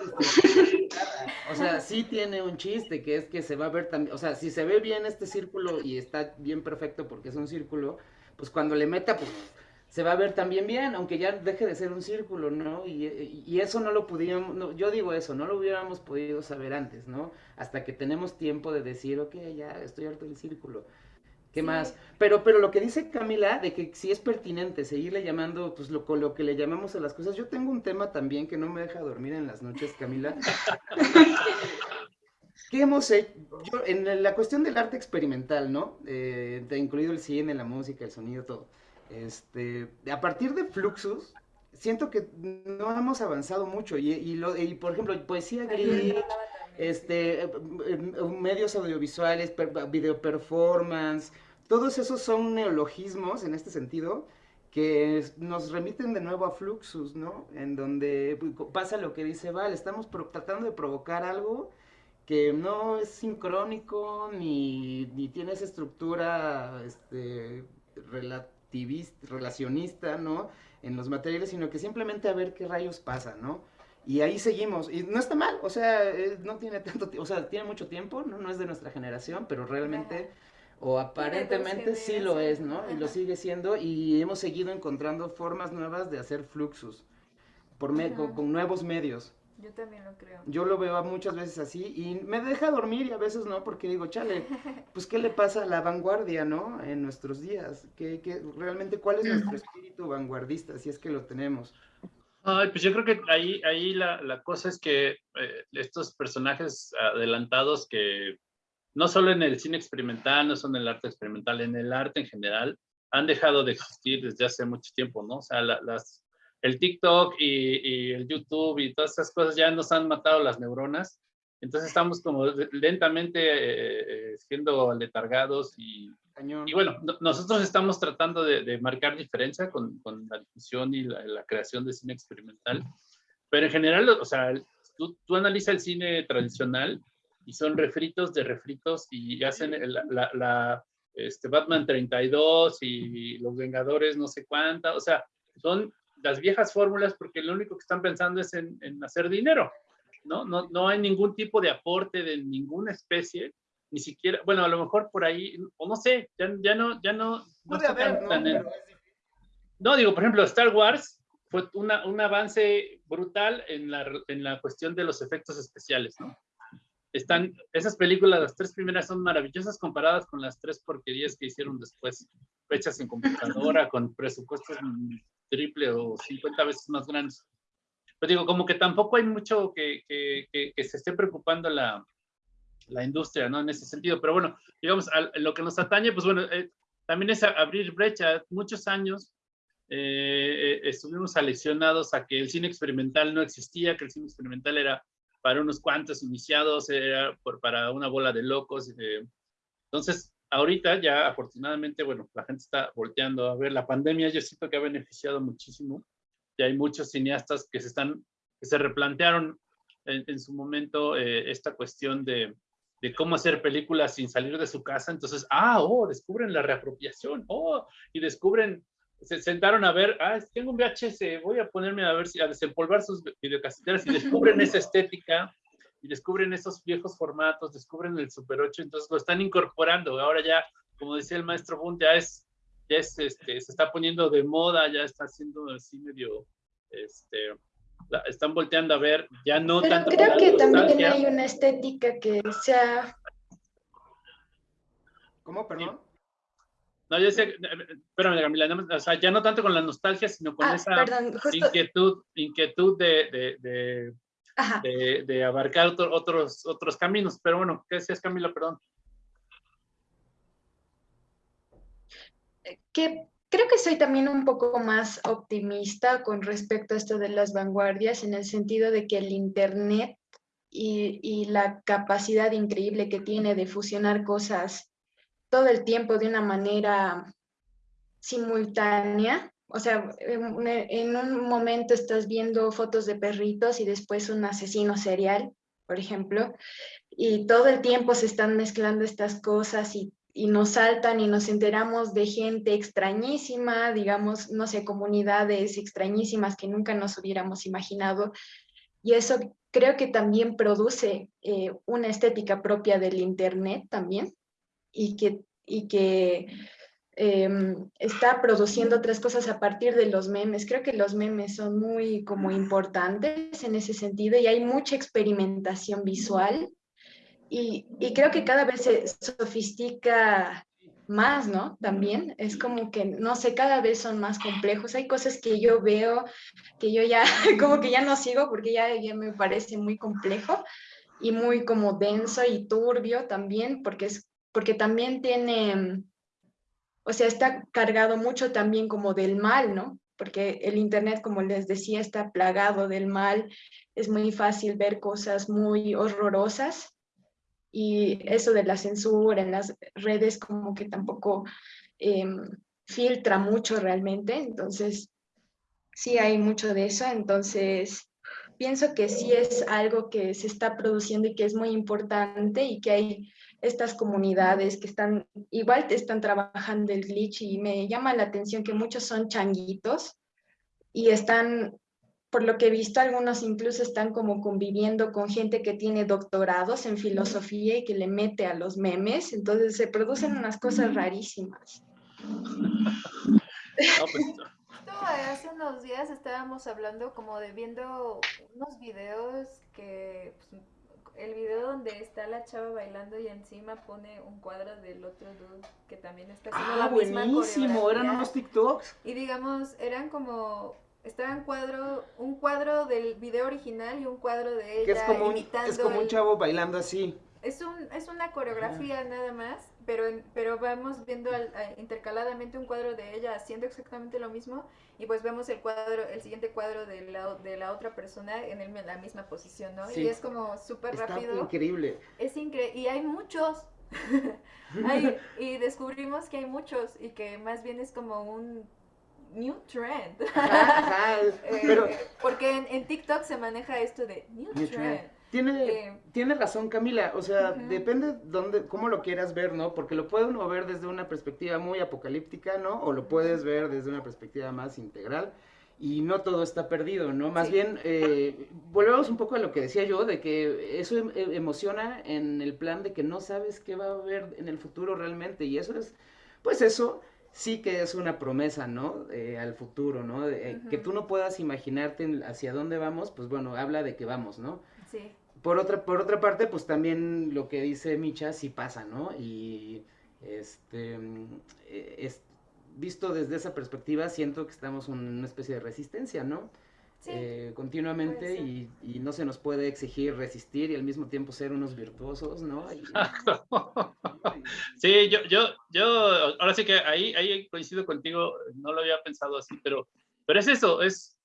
O sea, sí tiene un chiste, que es que se va a ver también, o sea, si se ve bien este círculo y está bien perfecto porque es un círculo, pues cuando le meta, pues se va a ver también bien, aunque ya deje de ser un círculo, ¿no? Y, eso no lo pudimos, yo digo eso, no lo hubiéramos podido saber antes, ¿no? Hasta que tenemos tiempo de decir, ok, ya estoy harto del círculo. ¿Qué más? Pero, pero lo que dice Camila, de que si es pertinente seguirle llamando, pues lo, lo que le llamamos a las cosas, yo tengo un tema también que no me deja dormir en las noches, Camila. ¿Qué hemos hecho? Yo, en la cuestión del arte experimental, ¿no? Eh, incluido el cine, la música, el sonido, todo este, a partir de Fluxus, siento que no hemos avanzado mucho. Y, lo, por ejemplo, poesía gris, este, eh, eh, medios audiovisuales, video performance, todos esos son neologismos en este sentido que nos remiten de nuevo a Fluxus, ¿no? En donde pues, pasa lo que dice Val, estamos tratando de provocar algo que no es sincrónico ni, ni tiene esa estructura este, relativista, relacionista, ¿no? En los materiales, sino que simplemente a ver qué rayos pasa, ¿no? Y ahí seguimos, y no está mal, o sea, eh, no tiene tanto tiempo, o sea, tiene mucho tiempo, ¿no? No es de nuestra generación, pero realmente o aparentemente sí lo es, ¿no? Y lo sigue siendo y hemos seguido encontrando formas nuevas de hacer fluxus por con, nuevos medios. Yo también lo creo. Yo lo veo muchas veces así y me deja dormir y a veces no, porque digo, chale, pues ¿qué le pasa a la vanguardia, no? En nuestros días. ¿Qué, qué, realmente cuál es nuestro espíritu vanguardista, si es que lo tenemos? Ay, pues yo creo que ahí, ahí la, la cosa es que eh, estos personajes adelantados que no solo en el cine experimental, no solo en el arte experimental, en el arte en general, han dejado de existir desde hace mucho tiempo, ¿no? O sea, las, el TikTok y, el YouTube y todas esas cosas ya nos han matado las neuronas. Entonces estamos como lentamente eh, siendo letargados y, y bueno, nosotros estamos tratando de, marcar diferencia con, con, la difusión y la, creación de cine experimental. Pero en general, o sea, tú, tú analizas el cine tradicional y son refritos de refritos y hacen la, la, este, Batman 32 y los Vengadores no sé cuánta, o sea, son las viejas fórmulas porque lo único que están pensando es en, en hacer dinero, ¿no? ¿no? No hay ningún tipo de aporte de ninguna especie, ni siquiera, bueno, a lo mejor por ahí, o no sé, ya, ya no, ya no, no, no, digo, por ejemplo, Star Wars fue una, un avance brutal en la, en la cuestión de los efectos especiales, ¿no? están, esas películas, las tres primeras son maravillosas comparadas con las tres porquerías que hicieron después, hechas en computadora, con presupuestos triple o 50 veces más grandes. Pero digo, como que tampoco hay mucho que, se esté preocupando la, industria, ¿no? En ese sentido. Pero bueno, digamos, a lo que nos atañe, pues bueno, eh, también es abrir brecha. Muchos años eh, eh, estuvimos aleccionados a que el cine experimental no existía, que el cine experimental era para unos cuantos iniciados, era para una bola de locos. Eh. entonces, ahorita ya afortunadamente, bueno, la gente está volteando a ver la pandemia, yo siento que ha beneficiado muchísimo. Y hay muchos cineastas que se están, que se replantearon en, su momento eh, esta cuestión de, de cómo hacer películas sin salir de su casa. Entonces, ah, oh, descubren la reapropiación, oh, y descubren se sentaron a ver, ah, tengo un VHS, voy a ponerme a ver si a desempolvar sus videocaseteras y descubren esa estética y descubren esos viejos formatos, descubren el Super 8, entonces lo están incorporando. Ahora ya, como decía el maestro Bunt, ya es, ya es, este, se está poniendo de moda, ya está haciendo así medio, este, están volteando a ver, ya no Pero tanto. Creo que también hay una estética que sea. ¿Cómo, perdón? No, yo decía, espérame, Camila, o sea, ya no tanto con la nostalgia, sino con ah, esa inquietud, inquietud de, de, de, de abarcar otros, otros caminos. Pero bueno, ¿qué decías, Camila? Perdón. Que creo que soy también un poco más optimista con respecto a esto de las vanguardias, en el sentido de que el Internet y, y la capacidad increíble que tiene de fusionar cosas todo el tiempo de una manera simultánea. O sea, en un momento estás viendo fotos de perritos y después un asesino serial, por ejemplo, y todo el tiempo se están mezclando estas cosas y, y nos saltan y nos enteramos de gente extrañísima, digamos, no sé, comunidades extrañísimas que nunca nos hubiéramos imaginado. Y eso creo que también produce eh, una estética propia del Internet también y que, y que em, está produciendo otras cosas a partir de los memes. Creo que los memes son muy como importantes en ese sentido y hay mucha experimentación visual y, y creo que cada vez se sofistica más, ¿no? También es como que, no sé, cada vez son más complejos. Hay cosas que yo veo que yo ya, como que ya no sigo porque ya, ya me parece muy complejo y muy como denso y turbio también, porque es porque también tiene, o sea, está cargado mucho también como del mal, ¿no? Porque el Internet, como les decía, está plagado del mal, es muy fácil ver cosas muy horrorosas y eso de la censura en las redes como que tampoco em, filtra mucho realmente, entonces sí hay mucho de eso, entonces pienso que sí es algo que se está produciendo y que es muy importante y que hay estas comunidades que están, igual están trabajando el glitch y me llama la atención que muchos son changuitos y están, por lo que he visto, algunos incluso están como conviviendo con gente que tiene doctorados en filosofía y que le mete a los memes, entonces se producen unas cosas rarísimas. Pues, hace unos días estábamos hablando como de viendo unos videos que pues, donde está la chava bailando y encima pone un cuadro del otro dude que también está haciendo ah, la misma buenísimo, eran unos TikToks. Y digamos, eran como estaban cuadro, un cuadro del video original y un cuadro de ella que es como imitando es como un chavo bailando así. Es un es una coreografía nada más pero, pero vamos viendo intercaladamente un cuadro de ella haciendo exactamente lo mismo y pues vemos el cuadro, el siguiente cuadro de la, de la otra persona en, el, la misma posición, ¿no? Y es como súper rápido. increíble. Es increíble. Y hay muchos. y descubrimos que hay muchos y que más bien es como un new trend. Eh, porque en, TikTok se maneja esto de new, trend. Tiene, tiene razón Camila, o sea, depende dónde, cómo lo quieras ver, ¿no? Porque lo puede uno ver desde una perspectiva muy apocalíptica, ¿no? O lo puedes ver desde una perspectiva más integral y no todo está perdido, ¿no? Más bien, eh, volvemos un poco a lo que decía yo, de que eso em, em, emociona en el plan de que no sabes qué va a haber en el futuro realmente y eso es, pues eso sí que es una promesa, ¿no? Eh, al futuro, ¿no? Que tú no puedas imaginarte hacia dónde vamos, pues bueno, habla de que vamos, ¿no? Sí. Por otra, por otra parte, pues también lo que dice Micha sí pasa, ¿no? Y este eh, es, visto desde esa perspectiva, siento que estamos en una especie de resistencia, ¿no? Sí, eh, continuamente y, y, no se nos puede exigir resistir y al mismo tiempo ser unos virtuosos, ¿no? sí, yo, yo, yo, ahora sí que ahí, ahí coincido contigo, no lo había pensado así, pero, pero es eso, es,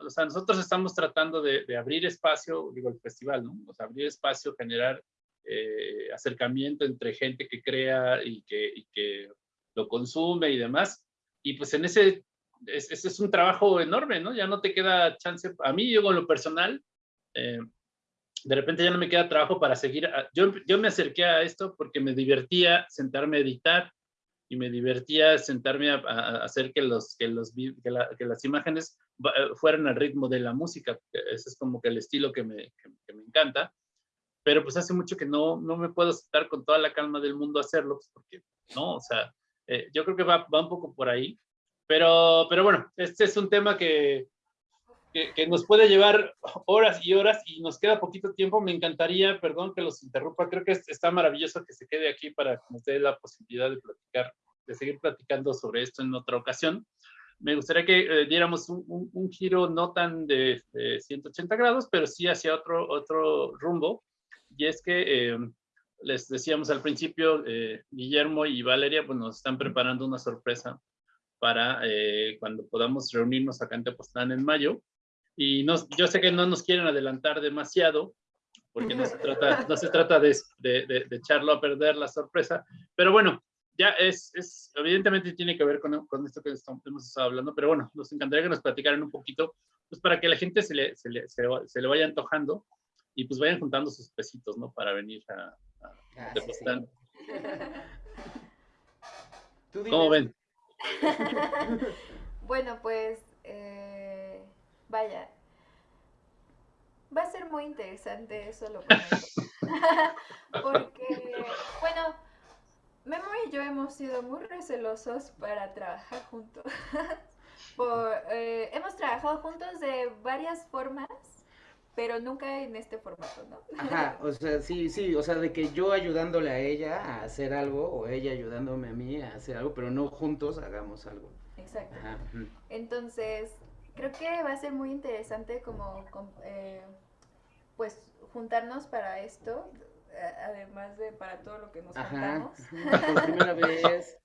o sea, nosotros estamos tratando de, abrir espacio, digo, el festival, ¿no? O sea, abrir espacio, generar eh, acercamiento entre gente que crea y que, y que, lo consume y demás. Y pues en ese, ese es un trabajo enorme, ¿no? Ya no te queda chance, a mí, yo con lo personal, eh, de repente ya no me queda trabajo para seguir. Yo, yo me acerqué a esto porque me divertía sentarme a editar y me divertía sentarme a, hacer que, los, que, los, que las imágenes eh, fueran al ritmo de la música. Ese es como que el estilo que me, que, me encanta. Pero pues hace mucho que no, no me puedo sentar con toda la calma del mundo a hacerlo, pues porque no, o sea, eh, yo creo que va, va un poco por ahí. Pero, pero bueno, este es un tema que, que, que, nos puede llevar horas y horas y nos queda poquito tiempo. Me encantaría, perdón que los interrumpa, creo que está maravilloso que se quede aquí para que nos dé la posibilidad de platicar, de seguir platicando sobre esto en otra ocasión me gustaría que eh, diéramos un, giro no tan de, 180 grados, pero sí hacia otro, otro rumbo. Y es que eh, les decíamos al principio, eh, Guillermo y Valeria pues, nos están preparando una sorpresa para cuando podamos reunirnos acá en Tepoztlán en mayo. Y yo sé que no nos quieren adelantar demasiado, porque no se trata, no se trata de, de, de echarlo a perder la sorpresa, pero bueno, ya es, es, evidentemente tiene que ver con, con esto que estamos, hemos estado hablando, pero bueno, nos encantaría que nos platicaran un poquito, pues para que la gente se le, se le, se le, vaya antojando y pues vayan juntando sus pesitos, ¿no? Para venir a, a ah, ¿Cómo ven? bueno, pues, eh, vaya, va a ser muy interesante eso lo Porque, bueno, Memo y yo hemos sido muy recelosos para trabajar juntos. Eh, hemos trabajado juntos de varias formas, pero nunca en este formato, ¿no? Ajá, o sea, sí, sí, o sea, de que yo ayudándole a ella a hacer algo o ella ayudándome a mí a hacer algo, pero no juntos hagamos algo. Exacto. Entonces, creo que va a ser muy interesante como, eh, pues, juntarnos para esto además de para todo lo que nos Ajá, por primera vez.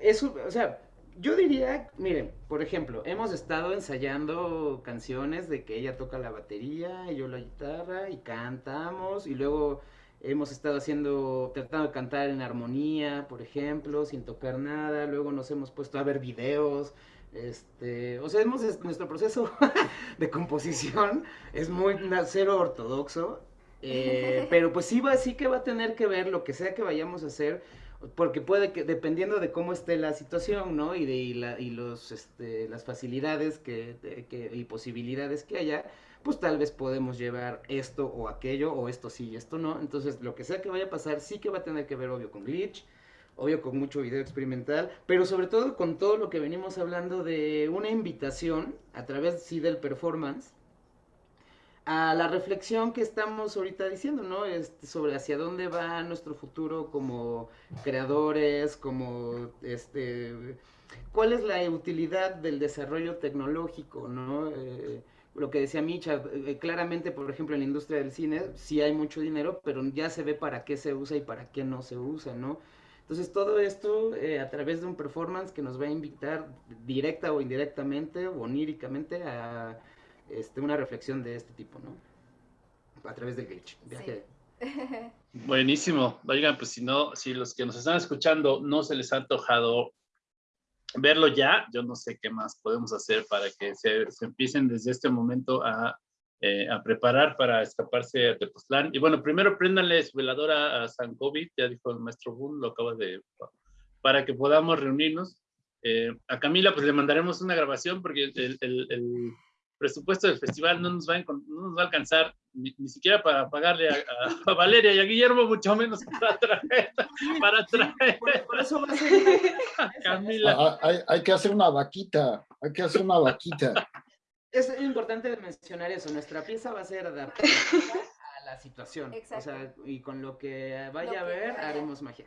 Eso, o sea, yo diría, miren, por ejemplo, hemos estado ensayando canciones de que ella toca la batería y yo la guitarra y cantamos y luego Hemos estado haciendo, tratando de cantar en armonía, por ejemplo, sin tocar nada. Luego nos hemos puesto a ver videos. Este, o sea, hemos, nuestro proceso de composición es muy cero ortodoxo. Eh, pero pues sí, va, sí que va a tener que ver lo que sea que vayamos a hacer porque puede que, dependiendo de cómo esté la situación, ¿no? Y de y la, y los, este, las facilidades que, que, y posibilidades que haya, pues tal vez podemos llevar esto o aquello, o esto sí y esto no. Entonces, lo que sea que vaya a pasar, sí que va a tener que ver, obvio, con glitch, obvio, con mucho video experimental, pero sobre todo con todo lo que venimos hablando de una invitación a través, sí, del performance, a la reflexión que estamos ahorita diciendo, ¿no? Este, sobre hacia dónde va nuestro futuro como creadores, como este, cuál es la utilidad del desarrollo tecnológico, ¿no? Eh, lo que decía Micha, eh, claramente, por ejemplo, en la industria del cine sí hay mucho dinero, pero ya se ve para qué se usa y para qué no se usa, ¿no? Entonces todo esto eh, a través de un performance que nos va a invitar directa o indirectamente o oníricamente a este, una reflexión de este tipo, ¿no? A través del glitch. Buenísimo. Oigan, pues si no, si los que nos están escuchando no se les ha antojado verlo ya, yo no sé qué más podemos hacer para que se, empiecen desde este momento a, eh, a, preparar para escaparse a Tepoztlán. Y bueno, primero préndanle su veladora a San COVID, ya dijo el maestro Boone, lo acaba de... para que podamos reunirnos. Eh, a Camila pues le mandaremos una grabación porque el, el presupuesto del festival no nos va a, no nos va a alcanzar ni, siquiera para pagarle a, Valeria y a Guillermo, mucho menos para traer. Para traer. Por, eso va a ser Camila. Ah, hay, hay, que hacer una vaquita, hay que hacer una vaquita. Es importante mencionar eso, nuestra pieza va a ser adaptada a la situación. O sea, y con lo que vaya a ver, haremos magia.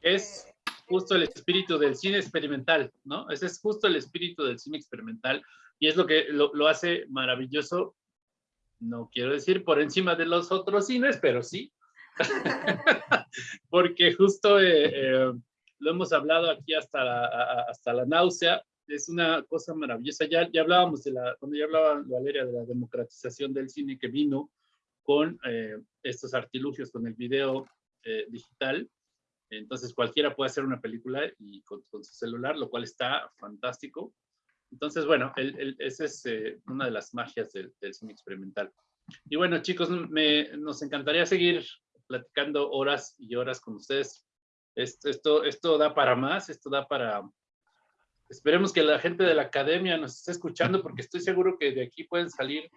Es justo el espíritu del cine experimental, ¿no? Ese es justo el espíritu del cine experimental y es lo que lo, hace maravilloso, no quiero decir por encima de los otros cines, pero sí, porque justo eh, eh, lo hemos hablado aquí hasta la, hasta la náusea, es una cosa maravillosa. Ya, ya hablábamos de la, cuando ya hablaba Valeria de la democratización del cine que vino con eh, estos artilugios, con el video digital. Entonces cualquiera puede hacer una película y con, su celular, lo cual está fantástico. Entonces, bueno, esa es eh, una de las magias del, cine experimental. Y bueno, chicos, nos encantaría seguir platicando horas y horas con ustedes. Esto, esto, da para más, esto da para... Esperemos que la gente de la academia nos esté escuchando porque estoy seguro que de aquí pueden salir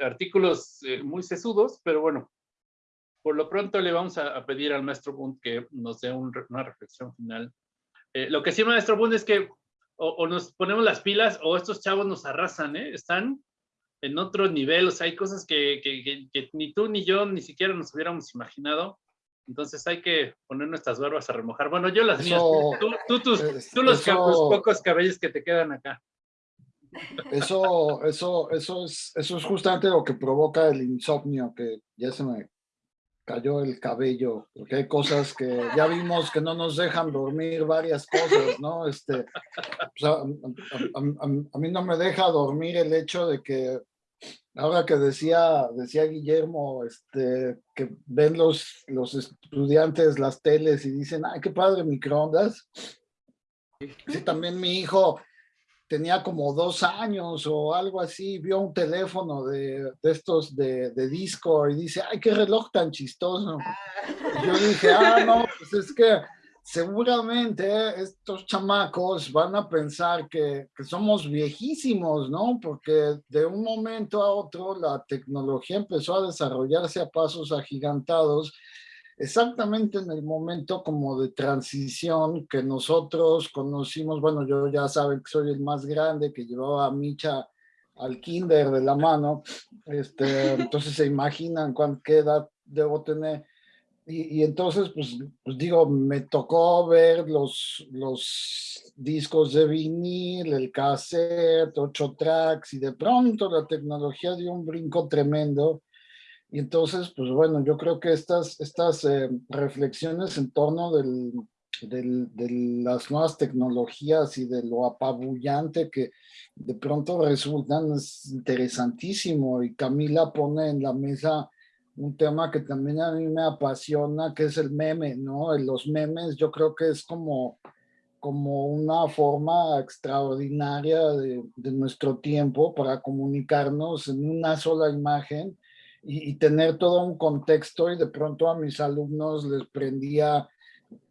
artículos eh, muy sesudos, pero bueno, por lo pronto le vamos a, pedir al maestro Bund que nos dé una reflexión final. Eh, lo que sí, maestro Bund, es que o, nos ponemos las pilas o estos chavos nos arrasan, ¿eh? Están en otro nivel, o sea, hay cosas que, que, ni tú ni yo ni siquiera nos hubiéramos imaginado. Entonces hay que poner nuestras barbas a remojar. Bueno, yo las mías. Tú, tú, tú los pocos cabellos que te quedan acá. Eso, eso, eso es, eso es justamente lo que provoca el insomnio, que ya se me cayó el cabello, porque hay cosas que ya vimos que no nos dejan dormir, varias cosas, ¿no? Este, a, mí no me deja dormir el hecho de que, ahora que decía, decía Guillermo, este, que ven los, los estudiantes las teles y dicen, ay, qué padre microondas. Sí, también mi hijo tenía como dos años o algo así, vio un teléfono de, estos de, disco y dice, ay, qué reloj tan chistoso. yo dije, ah, no, pues es que seguramente estos chamacos van a pensar que, que, somos viejísimos, ¿no? Porque de un momento a otro la tecnología empezó a desarrollarse a pasos agigantados exactamente en el momento como de transición que nosotros conocimos, bueno, yo ya saben que soy el más grande, que llevaba a Micha al kinder de la mano, este, entonces se imaginan qué edad debo tener. Y, entonces, pues, pues, digo, me tocó ver los, los discos de vinil, el cassette, ocho tracks, y de pronto la tecnología dio un brinco tremendo. Y entonces, pues bueno, yo creo que estas, estas eh, reflexiones en torno del, de las nuevas tecnologías y de lo apabullante que de pronto resultan es interesantísimo. Y Camila pone en la mesa un tema que también a mí me apasiona, que es el meme, ¿no? Los memes yo creo que es como, como una forma extraordinaria de, nuestro tiempo para comunicarnos en una sola imagen y, y, tener todo un contexto y de pronto a mis alumnos les prendía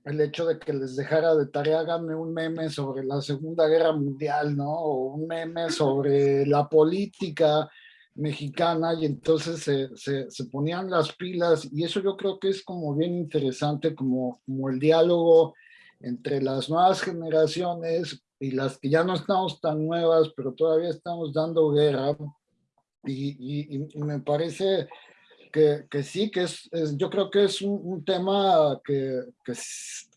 el hecho de que les dejara de tarea, háganme un meme sobre la Segunda Guerra Mundial, ¿no? O un meme sobre la política mexicana y entonces se, se, ponían las pilas y eso yo creo que es como bien interesante como, como el diálogo entre las nuevas generaciones y las que ya no estamos tan nuevas, pero todavía estamos dando guerra. Y, y, y me parece que, que sí, que es, yo creo que es un, tema que,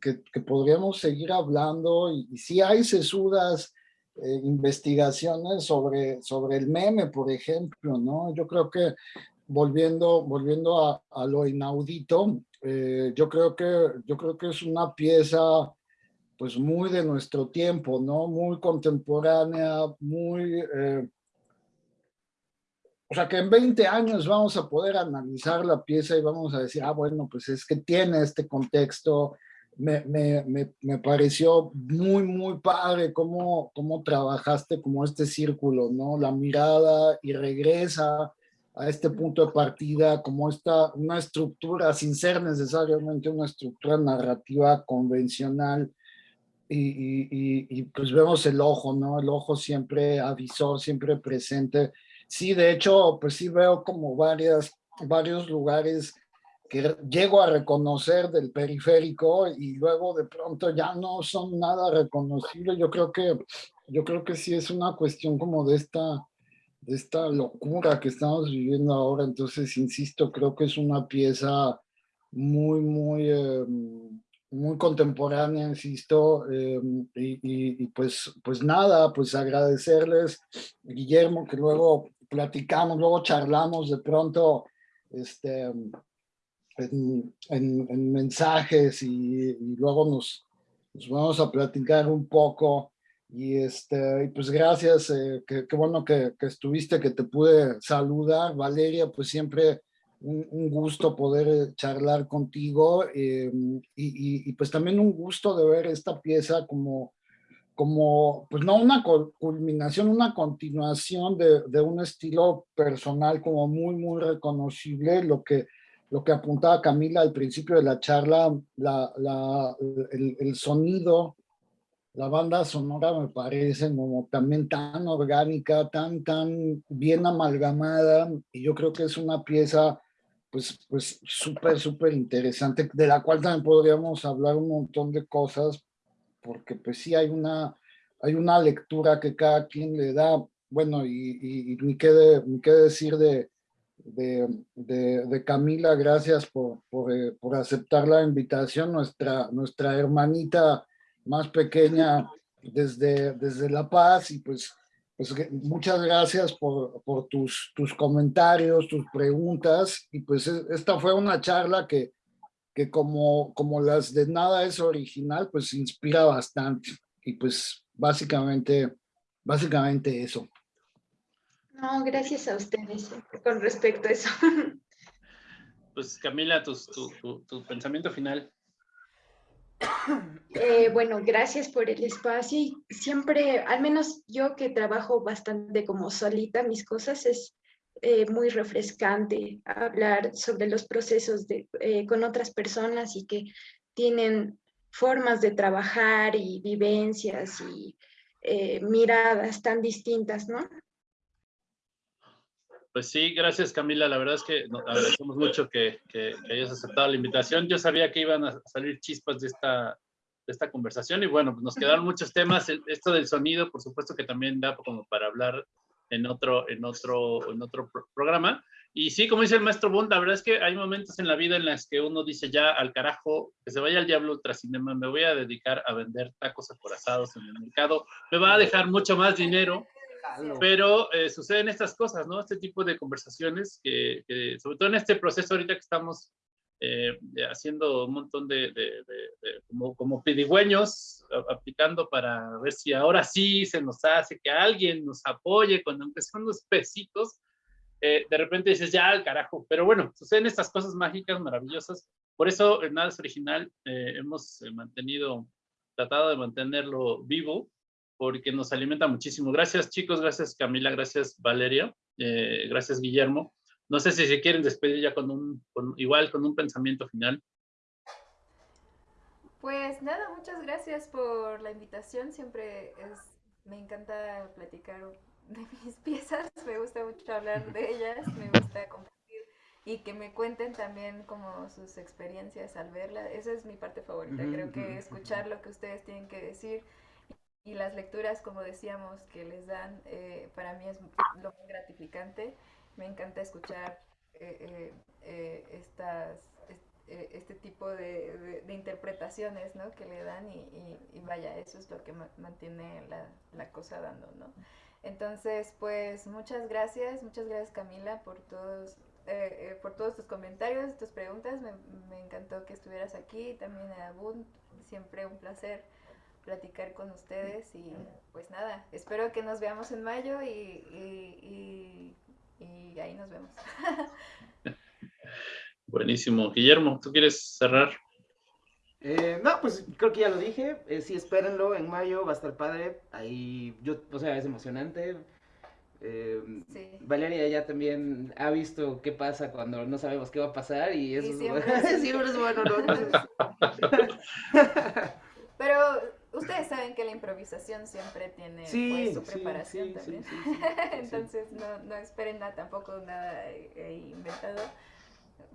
que, que, podríamos seguir hablando y, y hay sesudas eh, investigaciones sobre, sobre el meme, por ejemplo, ¿no? Yo creo que volviendo, volviendo a, a lo inaudito, eh, yo, creo que, yo creo que es una pieza pues muy de nuestro tiempo, ¿no? Muy contemporánea, muy... Eh, o sea, que en 20 años vamos a poder analizar la pieza y vamos a decir, ah, bueno, pues es que tiene este contexto. Me, me, me, pareció muy, muy padre cómo, cómo trabajaste como este círculo, ¿no? La mirada y regresa a este punto de partida como esta, una estructura, sin ser necesariamente una estructura narrativa convencional, y, y, pues vemos el ojo, ¿no? El ojo siempre avisó, siempre presente, sí, de hecho, pues sí veo como varias, varios lugares que llego a reconocer del periférico y luego de pronto ya no son nada reconocibles. Yo creo que, yo creo que sí es una cuestión como de esta, de esta locura que estamos viviendo ahora. Entonces, insisto, creo que es una pieza muy, muy, em, muy contemporánea, insisto, em, y, y, pues, pues nada, pues agradecerles, Guillermo, que luego platicamos, luego charlamos de pronto este, en, mensajes y, luego nos, nos, vamos a platicar un poco. Y, este, y pues gracias, eh, qué bueno que, que, estuviste, que te pude saludar. Valeria, pues siempre un, un gusto poder charlar contigo eh, y, y, pues también un gusto de ver esta pieza como como, pues no una culminación, una continuación de, de, un estilo personal como muy, muy reconocible, lo que, lo que apuntaba Camila al principio de la charla, la, el, sonido, la banda sonora me parece como también tan orgánica, tan, tan bien amalgamada, y yo creo que es una pieza pues, pues súper, súper interesante, de la cual también podríamos hablar un montón de cosas, porque pues sí hay una, hay una lectura que cada quien le da, bueno, y, y, ni, qué qué decir de, de, Camila, gracias por, por, eh, por, aceptar la invitación, nuestra, nuestra hermanita más pequeña desde, desde La Paz, y pues, pues muchas gracias por, por tus, tus comentarios, tus preguntas, y pues esta fue una charla que, que como, como las de nada es original, pues inspira bastante. Y pues básicamente, básicamente eso. No, gracias a ustedes con respecto a eso. Pues Camila, tu, tu, pensamiento final. Eh, bueno, gracias por el espacio. Siempre, al menos yo que trabajo bastante como solita mis cosas, es eh, muy refrescante hablar sobre los procesos de, eh, con otras personas y que tienen formas de trabajar y vivencias y eh, miradas tan distintas, ¿no? Pues sí, gracias Camila. La verdad es que agradecemos mucho que, que, hayas aceptado la invitación. Yo sabía que iban a salir chispas de esta, de esta conversación y bueno, pues nos quedaron muchos temas. Esto del sonido, por supuesto que también da como para hablar en otro, en otro, en otro programa. Y sí, como dice el maestro Bond, la verdad es que hay momentos en la vida en los que uno dice ya al carajo, que se vaya al diablo ultracinema, me voy a dedicar a vender tacos acorazados en el mercado, me va a dejar mucho más dinero, pero eh, suceden estas cosas, ¿no? Este tipo de conversaciones que, que, sobre todo en este proceso ahorita que estamos eh, haciendo un montón de, como, como pedigüeños, aplicando para ver si ahora sí se nos hace que alguien nos apoye, cuando aunque unos pesitos, eh, de repente dices, ya, al carajo. Pero bueno, suceden estas cosas mágicas, maravillosas. Por eso, Nada es Original, eh, hemos mantenido, tratado de mantenerlo vivo, porque nos alimenta muchísimo. Gracias, chicos. Gracias, Camila. Gracias, Valeria. gracias, Guillermo. No sé si se quieren despedir ya con un, igual con un pensamiento final. Pues nada, muchas gracias por la invitación. Siempre es, me encanta platicar de mis piezas, me gusta mucho hablar de ellas, me gusta compartir y que me cuenten también como sus experiencias al verla. Esa es mi parte favorita. Creo que escuchar lo que ustedes tienen que decir y las lecturas, como decíamos, que les dan, eh, para mí es lo muy gratificante. Me encanta escuchar eh, eh, estas, este tipo de, interpretaciones ¿no? que le dan y, vaya, eso es lo que mantiene la, cosa dando, ¿no? Entonces, pues muchas gracias, muchas gracias Camila por todos, eh, eh, por todos tus comentarios, tus preguntas. Me, encantó que estuvieras aquí, también a Abund, siempre un placer platicar con ustedes y pues nada, espero que nos veamos en mayo y, y ahí nos vemos. Buenísimo. Guillermo, ¿tú quieres cerrar? Eh, no, pues creo que ya lo dije. Eh, sí, espérenlo en mayo, va a estar padre. Ahí, yo, o sea, es emocionante. Eh, Valeria ya también ha visto qué pasa cuando no sabemos qué va a pasar y eso siempre, es bueno. Pero ustedes saben que la improvisación siempre tiene pues, su preparación también. Entonces no, no esperen nada, tampoco nada inventado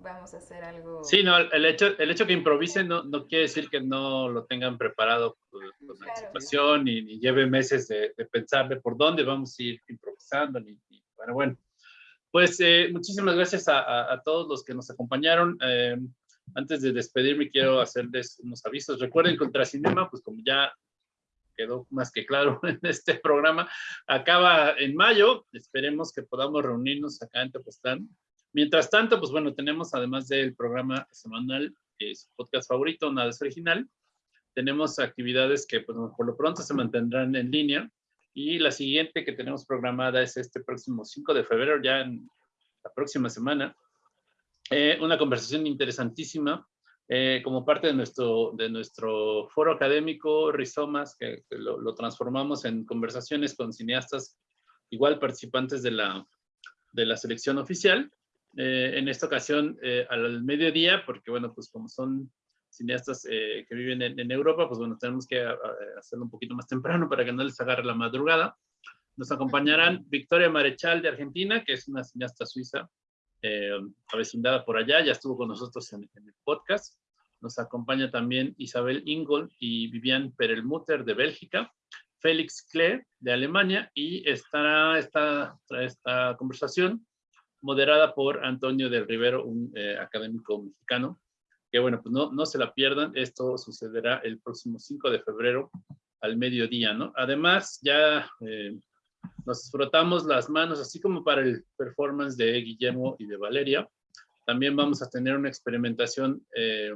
vamos a hacer algo. Sí, no, el hecho, el hecho que improvisen no, no quiere decir que no lo tengan preparado con, anticipación y, lleve meses de, de, pensar de por dónde vamos a ir improvisando. Ni, bueno, bueno. Pues eh, muchísimas gracias a, a, todos los que nos acompañaron. Eh, antes de despedirme, quiero hacerles unos avisos. Recuerden, Contra Cinema, pues como ya quedó más que claro en este programa, acaba en mayo. Esperemos que podamos reunirnos acá en Tepoztlán Mientras tanto, pues bueno, tenemos además del programa semanal, que es su podcast favorito, Nada es Original, tenemos actividades que pues, por lo pronto se mantendrán en línea y la siguiente que tenemos programada es este próximo 5 de febrero, ya en la próxima semana, eh, una conversación interesantísima eh, como parte de nuestro, de nuestro foro académico Rizomas, que, lo, lo, transformamos en conversaciones con cineastas igual participantes de la, de la selección oficial. Eh, en esta ocasión eh, al mediodía, porque bueno, pues como son cineastas eh, que viven en, Europa, pues bueno, tenemos que hacerlo un poquito más temprano para que no les agarre la madrugada. Nos acompañarán Victoria Marechal de Argentina, que es una cineasta suiza, avecindada por allá, ya estuvo con nosotros en, el podcast. Nos acompaña también Isabel Ingol y Vivian Perelmutter de Bélgica, Félix Klee de Alemania y estará esta, esta conversación moderada por Antonio del Rivero, un eh, académico mexicano, que bueno, pues no, no se la pierdan, esto sucederá el próximo 5 de febrero al mediodía, ¿no? Además, ya eh, nos frotamos las manos, así como para el performance de Guillermo y de Valeria, también vamos a tener una experimentación, eh,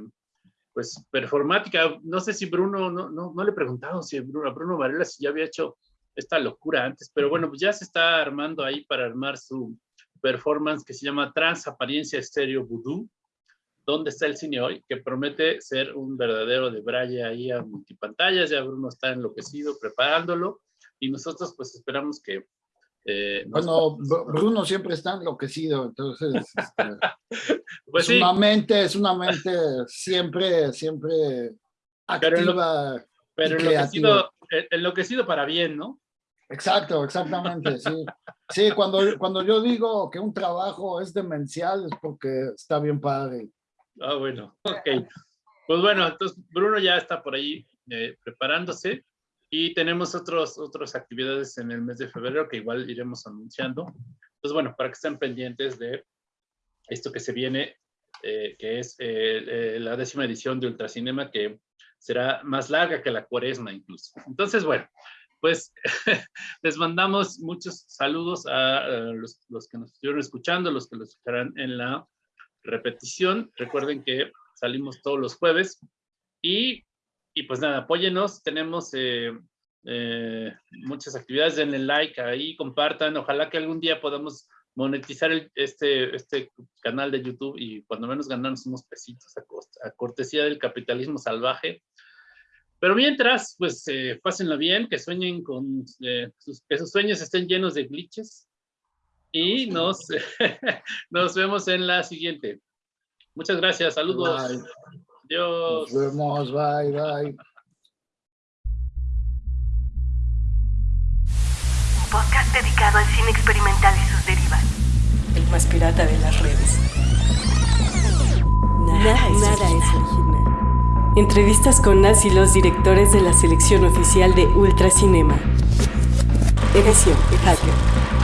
pues, performática. No sé si Bruno, no, no, no le he preguntado si Bruno, a Bruno Varela si ya había hecho esta locura antes, pero bueno, pues ya se está armando ahí para armar su, performance que se llama Transapariencia Estéreo Voodoo, ¿Dónde está el cine hoy? Que promete ser un verdadero de braille ahí a multipantallas. Ya Bruno está enloquecido preparándolo y nosotros pues esperamos que... Eh, bueno, Bruno siempre está enloquecido, entonces este, pues es una mente, es una mente siempre, siempre activa. Pero, enloquecido, eh, enloquecido para bien, ¿no? Exacto, exactamente, sí. Sí, cuando, cuando yo digo que un trabajo es demencial es porque está bien padre. Ah, bueno, ok. Pues bueno, entonces Bruno ya está por ahí eh, preparándose y tenemos otros, otras actividades en el mes de febrero que igual iremos anunciando. Entonces, bueno, para que estén pendientes de esto que se viene, eh, que es eh, la décima edición de Ultracinema, que será más larga que la cuaresma incluso. Entonces, bueno, pues les mandamos muchos saludos a, los, que nos estuvieron escuchando, los que lo escucharán en la repetición. Recuerden que salimos todos los jueves y, y pues nada, apóyenos. Tenemos eh, eh, muchas actividades, denle like ahí, compartan. Ojalá que algún día podamos monetizar este, este canal de YouTube y cuando menos ganarnos unos pesitos a, cortesía del capitalismo salvaje. Pero mientras, pues eh, pásenla bien, que sueñen con, eh, sus, que sus sueños estén llenos de glitches y nos, nos vemos en la siguiente. Muchas gracias, saludos. Bye. Adiós. Nos vemos, bye, bye. Un podcast dedicado al cine experimental y sus derivas. El más pirata de las redes. Nada, nada, es, original. Entrevistas con Nas y los directores de la selección oficial de Ultracinema. Edición Hacker.